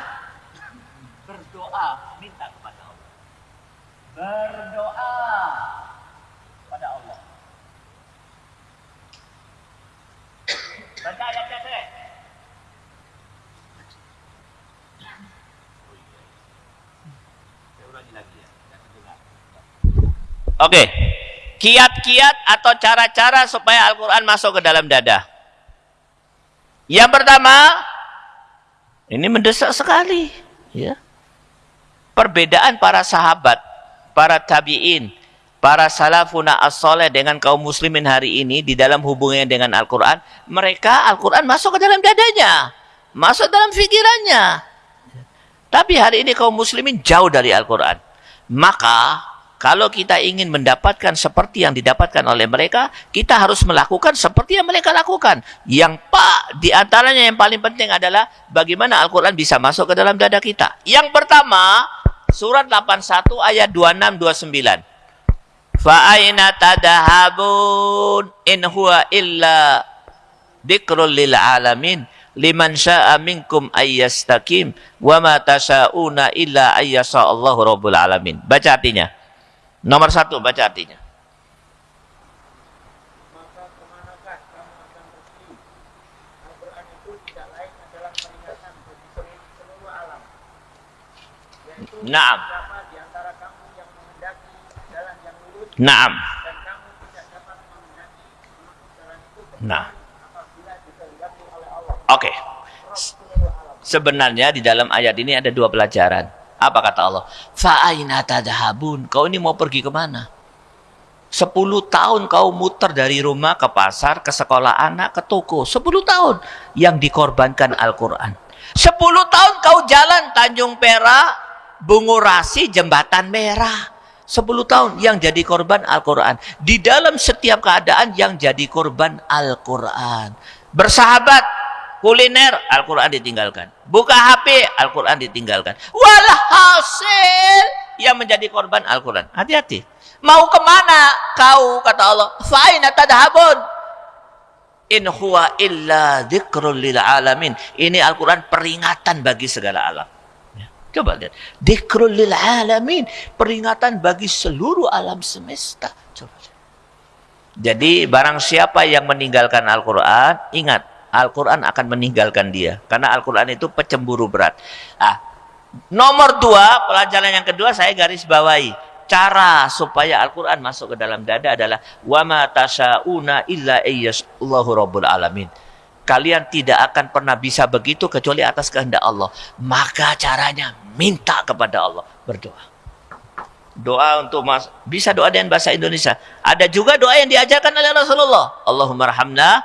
Berdoa, minta kepada Allah. Berdoa kepada Allah. Baca ayatnya deh. Oke. Kiat-kiat atau cara-cara supaya Al-Quran masuk ke dalam dada. Yang pertama, ini mendesak sekali, ya. Perbedaan para sahabat, para tabi'in, para salafuna as dengan kaum muslimin hari ini di dalam hubungannya dengan Al-Qur'an, mereka Al-Qur'an masuk ke dalam dadanya, masuk dalam pikirannya. Tapi hari ini kaum muslimin jauh dari Al-Qur'an. Maka kalau kita ingin mendapatkan seperti yang didapatkan oleh mereka, kita harus melakukan seperti yang mereka lakukan. Yang pak di antaranya yang paling penting adalah bagaimana Al-Quran bisa masuk ke dalam dada kita. Yang pertama, surat 81 ayat 26 29. Fa'aina tadahabun in huwa illa dikrul lil alamin liman sya'a minkum ayyastaqim wa ma tasyauna illa ayyasa Allahu rabbul alamin. Baca artinya. Nomor satu, baca artinya. Naam. Naam. Nah. Oke. Okay. Sebenarnya di dalam ayat ini ada dua pelajaran. Apa kata Allah? Fa'aina tadhabun. Kau ini mau pergi ke mana? Sepuluh tahun kau muter dari rumah ke pasar, ke sekolah anak, ke toko. Sepuluh tahun yang dikorbankan Al-Quran. Sepuluh tahun kau jalan Tanjung Perak, Bungurasi, Jembatan Merah. Sepuluh tahun yang jadi korban Al-Quran. Di dalam setiap keadaan yang jadi korban Al-Quran. Bersahabat kuliner, Al-Quran ditinggalkan. Buka HP, Al-Quran ditinggalkan. Walhasil yang menjadi korban Al-Quran. Hati-hati. Mau ke mana kau, kata Allah. Fa'ina tadhabun. In huwa illa dzikrul lil alamin. Ini Al-Quran peringatan bagi segala alam. Ya, coba lihat. Dzikrul lil alamin. Peringatan bagi seluruh alam semesta. Coba lihat. Jadi barang siapa yang meninggalkan Al-Quran, ingat. Al-Quran akan meninggalkan dia. Karena Al-Quran itu pecemburu berat. Ah, nomor dua, pelajaran yang kedua saya garis bawahi cara supaya Al-Quran masuk ke dalam dada adalah wama tasyauna illa Allahu rabbul alamin. Kalian tidak akan pernah bisa begitu kecuali atas kehendak Allah. Maka caranya minta kepada Allah, berdoa. Doa untuk mas bisa doa dengan bahasa Indonesia. Ada juga doa yang diajarkan oleh Rasulullah. Allahumma rahamna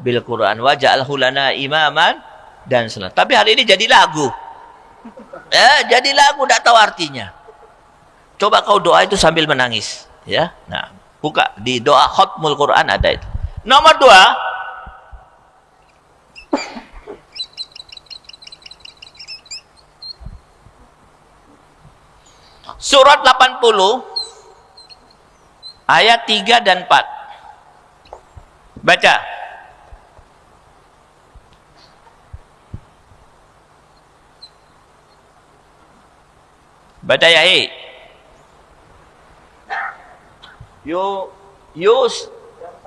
bil Quran waj'alhu lana imaman dan salat. Tapi hari ini jadi lagu. Eh, jadi lagu tidak tahu artinya. Coba kau doa itu sambil menangis, ya. Nah, buka di doa khutmul Quran ada itu. Nomor dua, Surat 80 ayat 3 dan 4. Baca. Ya, hei. you use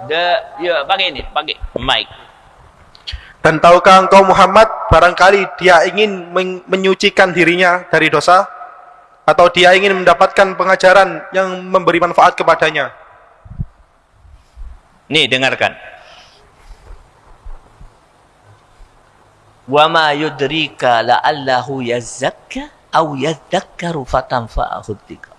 the ya pakai ini pakai mic. Dan tahukah engkau Muhammad barangkali dia ingin men menyucikan dirinya dari dosa? Atau dia ingin mendapatkan pengajaran yang memberi manfaat kepadanya? Nih dengarkan. Wa ma yudrika la'allahu yazakka au yadzakkaru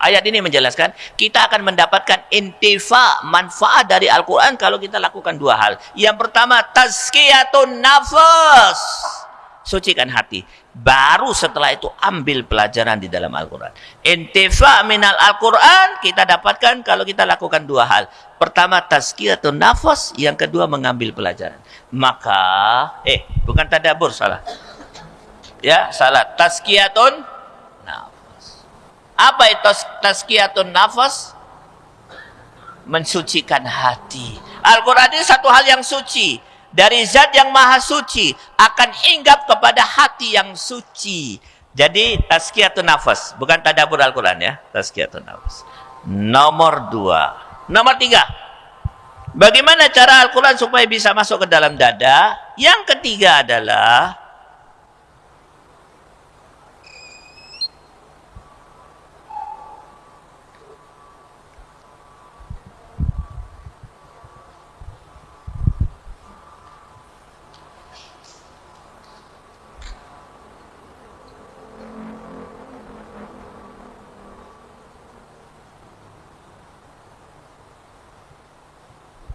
Ayat ini menjelaskan kita akan mendapatkan intifa manfaat dari Al-Qur'an kalau kita lakukan dua hal. Yang pertama tazkiyatun nafas. Sucikan hati. Baru setelah itu ambil pelajaran di dalam Al-Quran. Intifa minal Al-Quran kita dapatkan kalau kita lakukan dua hal. Pertama tazkiyatun nafas. Yang kedua mengambil pelajaran. Maka, eh bukan tadabur salah. Ya salah. Tazkiyatun apa itu tazkiyatun nafas? Mensucikan hati. Al-Quran ini satu hal yang suci. Dari zat yang maha suci. Akan hinggap kepada hati yang suci. Jadi tazkiyatun nafas. Bukan tadabur Al-Quran ya. Tazkiyatun nafas. Nomor dua. Nomor tiga. Bagaimana cara Al-Quran supaya bisa masuk ke dalam dada? Yang ketiga adalah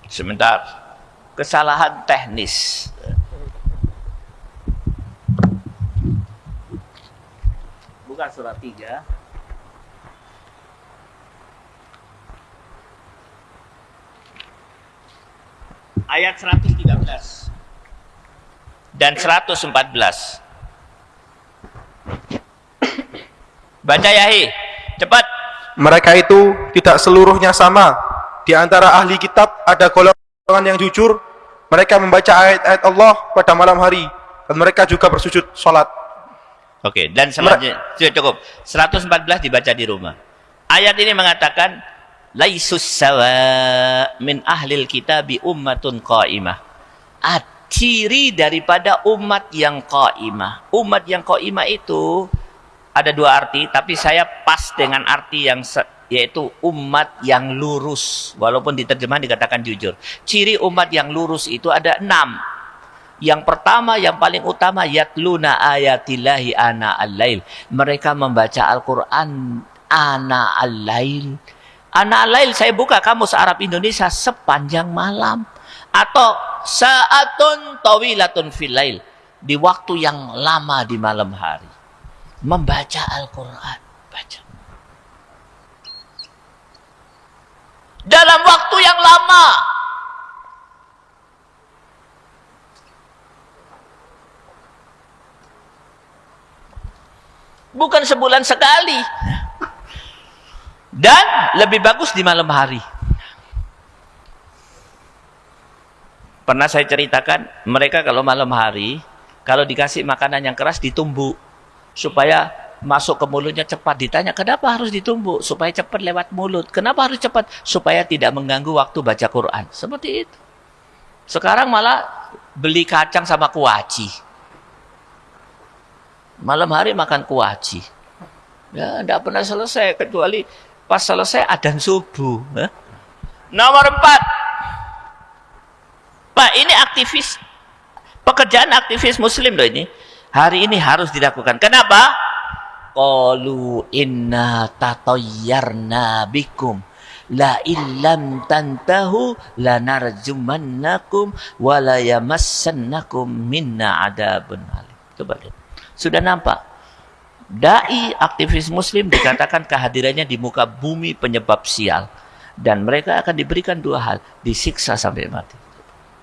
Sebentar. Kesalahan teknis. Bukan surat 3. Ayat 113 dan 114. Baca Yahi, cepat. Mereka itu tidak seluruhnya sama di antara ahli kitab ada golongan yang jujur, mereka membaca ayat-ayat Allah pada malam hari dan mereka juga bersujud sholat. Oke, dan selanjutnya sudah cukup. 114 dibaca di rumah. Ayat ini mengatakan laisus sawa min ahlil kitabi ummatun qaimah. Ciri daripada umat yang qaimah. Umat yang qaimah itu ada dua arti, tapi saya pas dengan arti yang yaitu umat yang lurus. Walaupun diterjemah dikatakan jujur. Ciri umat yang lurus itu ada enam. Yang pertama, yang paling utama, yatluna ayatillahi ana al-lail. Mereka membaca Al-Quran ana al-lail. Ana al-lail, saya buka kamus Arab Indonesia sepanjang malam. Atau saatun tawilatun fil lail. Di waktu yang lama di malam hari. Membaca Al-Quran. dalam waktu yang lama. Bukan sebulan sekali. Dan lebih bagus di malam hari. Pernah saya ceritakan, mereka kalau malam hari, kalau dikasih makanan yang keras ditumbuk supaya masuk ke mulutnya cepat. Ditanya, kenapa harus ditumbuk? Supaya cepat lewat mulut. Kenapa harus cepat? Supaya tidak mengganggu waktu baca Quran. Seperti itu. Sekarang malah beli kacang sama kuaci. Malam hari makan kuaci. Ya, tidak pernah selesai. Kecuali pas selesai adan subuh. Ya. Nomor empat. Pak, ini aktivis. Pekerjaan aktivis muslim loh ini. Hari ini harus dilakukan. Kenapa? Qalu inna tatayyarna bikum la illam tantahu lanarjumannakum wa la yamassannakum minna adabun alim. Coba lihat. Sudah nampak? Dai aktivis muslim dikatakan kehadirannya di muka bumi penyebab sial. Dan mereka akan diberikan dua hal. Disiksa sampai mati.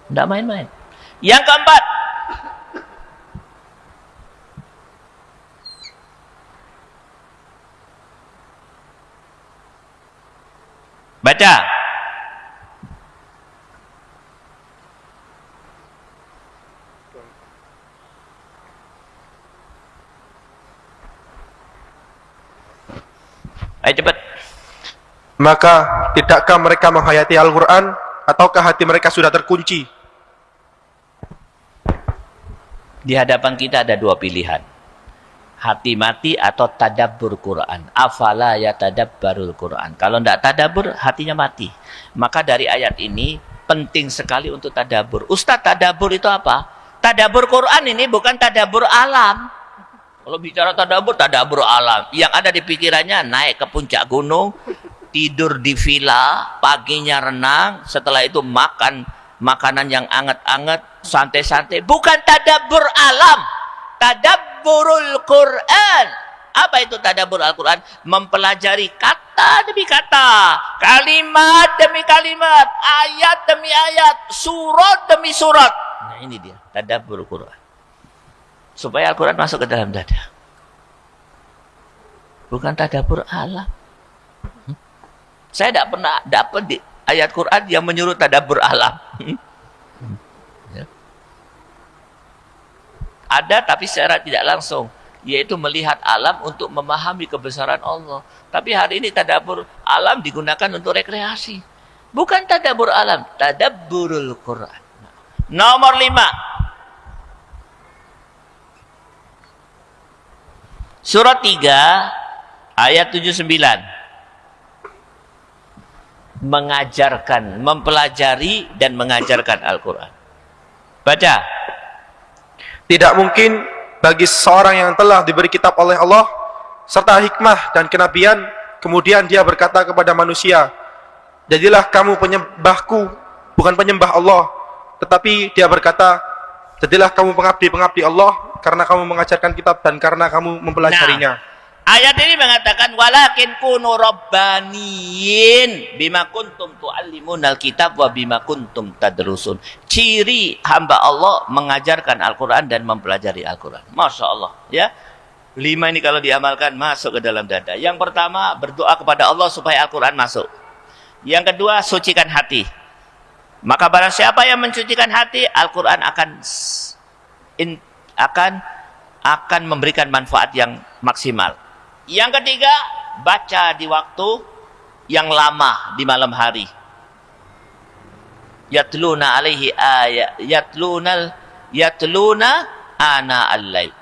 Tidak main-main. Yang keempat. Baca. Ayo cepat. Maka tidakkah mereka menghayati Al-Quran ataukah hati mereka sudah terkunci? Di hadapan kita ada dua pilihan hati mati atau tadabbur Quran. Afala ya tadabbarul Quran. Kalau tidak tadabbur, hatinya mati. Maka dari ayat ini penting sekali untuk tadabbur. Ustaz, tadabbur itu apa? Tadabbur Quran ini bukan tadabbur alam. Kalau bicara tadabbur, tadabbur alam. Yang ada di pikirannya naik ke puncak gunung, tidur di villa, paginya renang, setelah itu makan makanan yang anget-anget, santai-santai. Bukan tadabbur alam. Tadabbur tadabburul Quran. Apa itu tadabbur Al-Quran? Mempelajari kata demi kata, kalimat demi kalimat, ayat demi ayat, surat demi surat. Nah ini dia, tadabbur Quran. Supaya Al-Quran masuk ke dalam dada. Bukan tadabbur alam. Hmm? Saya tidak pernah dapat di ayat Quran yang menyuruh tadabbur alam. Ada tapi secara tidak langsung, yaitu melihat alam untuk memahami kebesaran Allah. Tapi hari ini tadabur alam digunakan untuk rekreasi. Bukan tadabur alam, tadabburul Quran. Nomor lima. Surat 3 ayat 79 mengajarkan, mempelajari dan mengajarkan Al-Quran. Baca. Tidak mungkin bagi seorang yang telah diberi kitab oleh Allah serta hikmah dan kenabian kemudian dia berkata kepada manusia jadilah kamu penyembahku bukan penyembah Allah. Tetapi dia berkata jadilah kamu pengabdi-pengabdi Allah karena kamu mengajarkan kitab dan karena kamu mempelajarinya. Nah, Ayat ini mengatakan walakin kunu rabbaniyin bima kuntum tuallimunal kitab wa bima kuntum tadrusun. Ciri hamba Allah mengajarkan Al-Qur'an dan mempelajari Al-Qur'an. Masya Allah, ya. Lima ini kalau diamalkan masuk ke dalam dada. Yang pertama berdoa kepada Allah supaya Al-Qur'an masuk. Yang kedua sucikan hati. Maka barang siapa yang mencucikan hati, Al-Qur'an akan in, akan akan memberikan manfaat yang maksimal. Yang ketiga, baca di waktu yang lama di malam hari. Yatluna alaihi ayat, yatluna yatluna ana al-lail.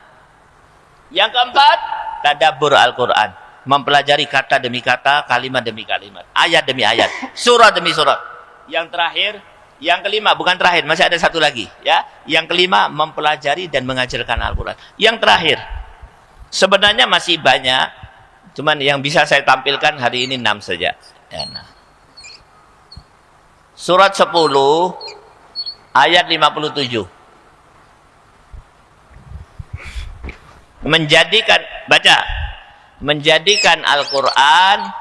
Yang keempat, tadabbur Al-Qur'an, mempelajari kata demi kata, kalimat demi kalimat, ayat demi ayat, surat demi surat. Yang terakhir, yang kelima bukan terakhir, masih ada satu lagi, ya. Yang kelima mempelajari dan mengajarkan Al-Qur'an. Yang terakhir, Sebenarnya masih banyak, cuman yang bisa saya tampilkan hari ini enam saja. Ya, nah. Surat 10 ayat 57. Menjadikan baca menjadikan Al-Qur'an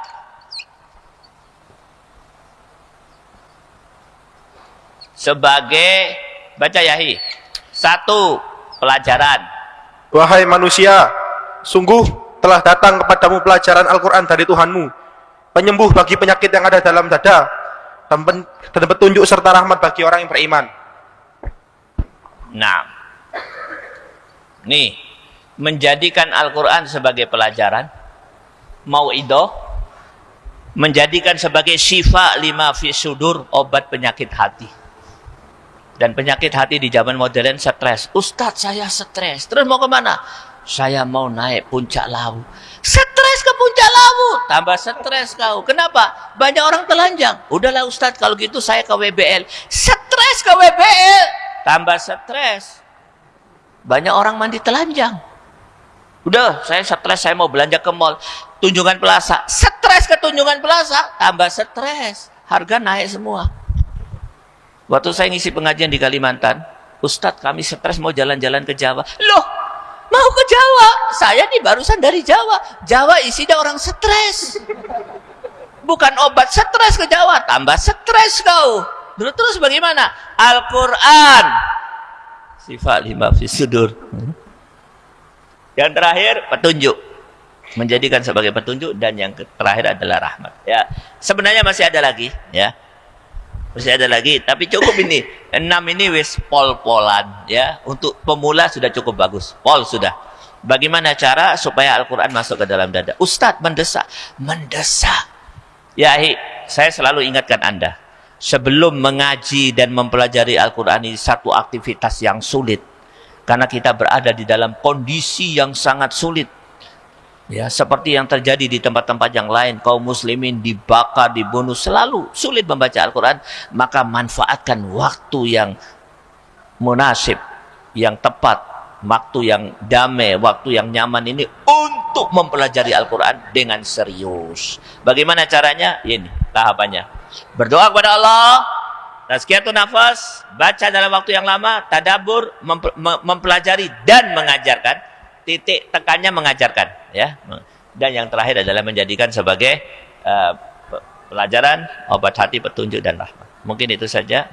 sebagai baca yahi satu pelajaran wahai manusia Sungguh telah datang kepadamu pelajaran Al-Quran dari Tuhanmu, penyembuh bagi penyakit yang ada dalam dada, dan, petunjuk serta rahmat bagi orang yang beriman. Nah, nih, menjadikan Al-Quran sebagai pelajaran, mau ido, menjadikan sebagai syifa lima fi sudur, obat penyakit hati. Dan penyakit hati di zaman modern stres. Ustadz saya stres. Terus mau ke mana? Saya mau naik puncak lawu. Stres ke puncak lawu. Tambah stres kau. Kenapa? Banyak orang telanjang. Udahlah Ustadz kalau gitu saya ke WBL. Stres ke WBL. Tambah stres. Banyak orang mandi telanjang. Udah, saya stres, saya mau belanja ke mall. Tunjungan Plaza. Stres ke Tunjungan Plaza. Tambah stres. Harga naik semua. Waktu saya ngisi pengajian di Kalimantan, Ustadz kami stres mau jalan-jalan ke Jawa. Loh, mau ke Jawa? Saya nih barusan dari Jawa. Jawa isinya orang stres. Bukan obat stres ke Jawa, tambah stres kau. Terus, terus bagaimana? Al-Quran. Sifat lima fisudur. Yang terakhir, petunjuk. Menjadikan sebagai petunjuk dan yang terakhir adalah rahmat. Ya, sebenarnya masih ada lagi, ya masih ada lagi, tapi cukup ini. Enam ini wis pol-polan ya. Untuk pemula sudah cukup bagus. Pol sudah. Bagaimana cara supaya Al-Quran masuk ke dalam dada? Ustadz mendesak. Mendesak. Ya, hi, saya selalu ingatkan Anda. Sebelum mengaji dan mempelajari Al-Quran ini satu aktivitas yang sulit. Karena kita berada di dalam kondisi yang sangat sulit Ya, seperti yang terjadi di tempat-tempat yang lain, kaum muslimin dibakar, dibunuh, selalu sulit membaca Al-Quran, maka manfaatkan waktu yang munasib, yang tepat, waktu yang damai, waktu yang nyaman ini untuk mempelajari Al-Quran dengan serius. Bagaimana caranya? Ini tahapannya. Berdoa kepada Allah, tazkiyatun nafas, baca dalam waktu yang lama, tadabur, mempelajari dan mengajarkan titik tekannya mengajarkan ya. Dan yang terakhir adalah menjadikan sebagai uh, pelajaran obat hati petunjuk dan rahmat. Mungkin itu saja.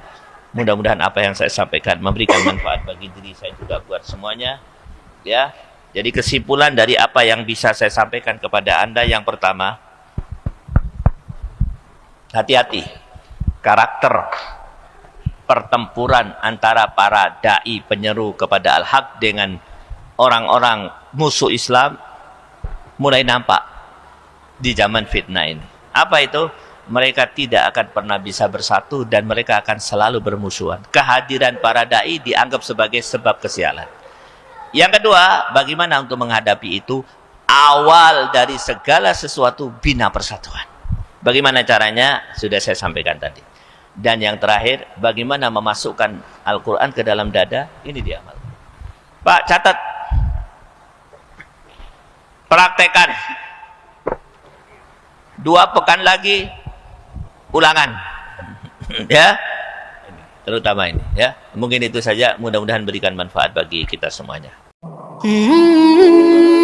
Mudah-mudahan apa yang saya sampaikan memberikan manfaat bagi diri saya juga buat semuanya ya. Jadi kesimpulan dari apa yang bisa saya sampaikan kepada anda yang pertama hati-hati. Karakter pertempuran antara para dai penyeru kepada al-haq dengan orang-orang musuh Islam mulai nampak di zaman fitnah ini. Apa itu? Mereka tidak akan pernah bisa bersatu dan mereka akan selalu bermusuhan. Kehadiran para dai dianggap sebagai sebab kesialan. Yang kedua, bagaimana untuk menghadapi itu? Awal dari segala sesuatu bina persatuan. Bagaimana caranya? Sudah saya sampaikan tadi. Dan yang terakhir, bagaimana memasukkan Al-Quran ke dalam dada? Ini diamal. Pak, catat praktekan. Dua pekan lagi ulangan. Ya. Terutama ini ya. Mungkin itu saja. Mudah-mudahan berikan manfaat bagi kita semuanya. Hmm.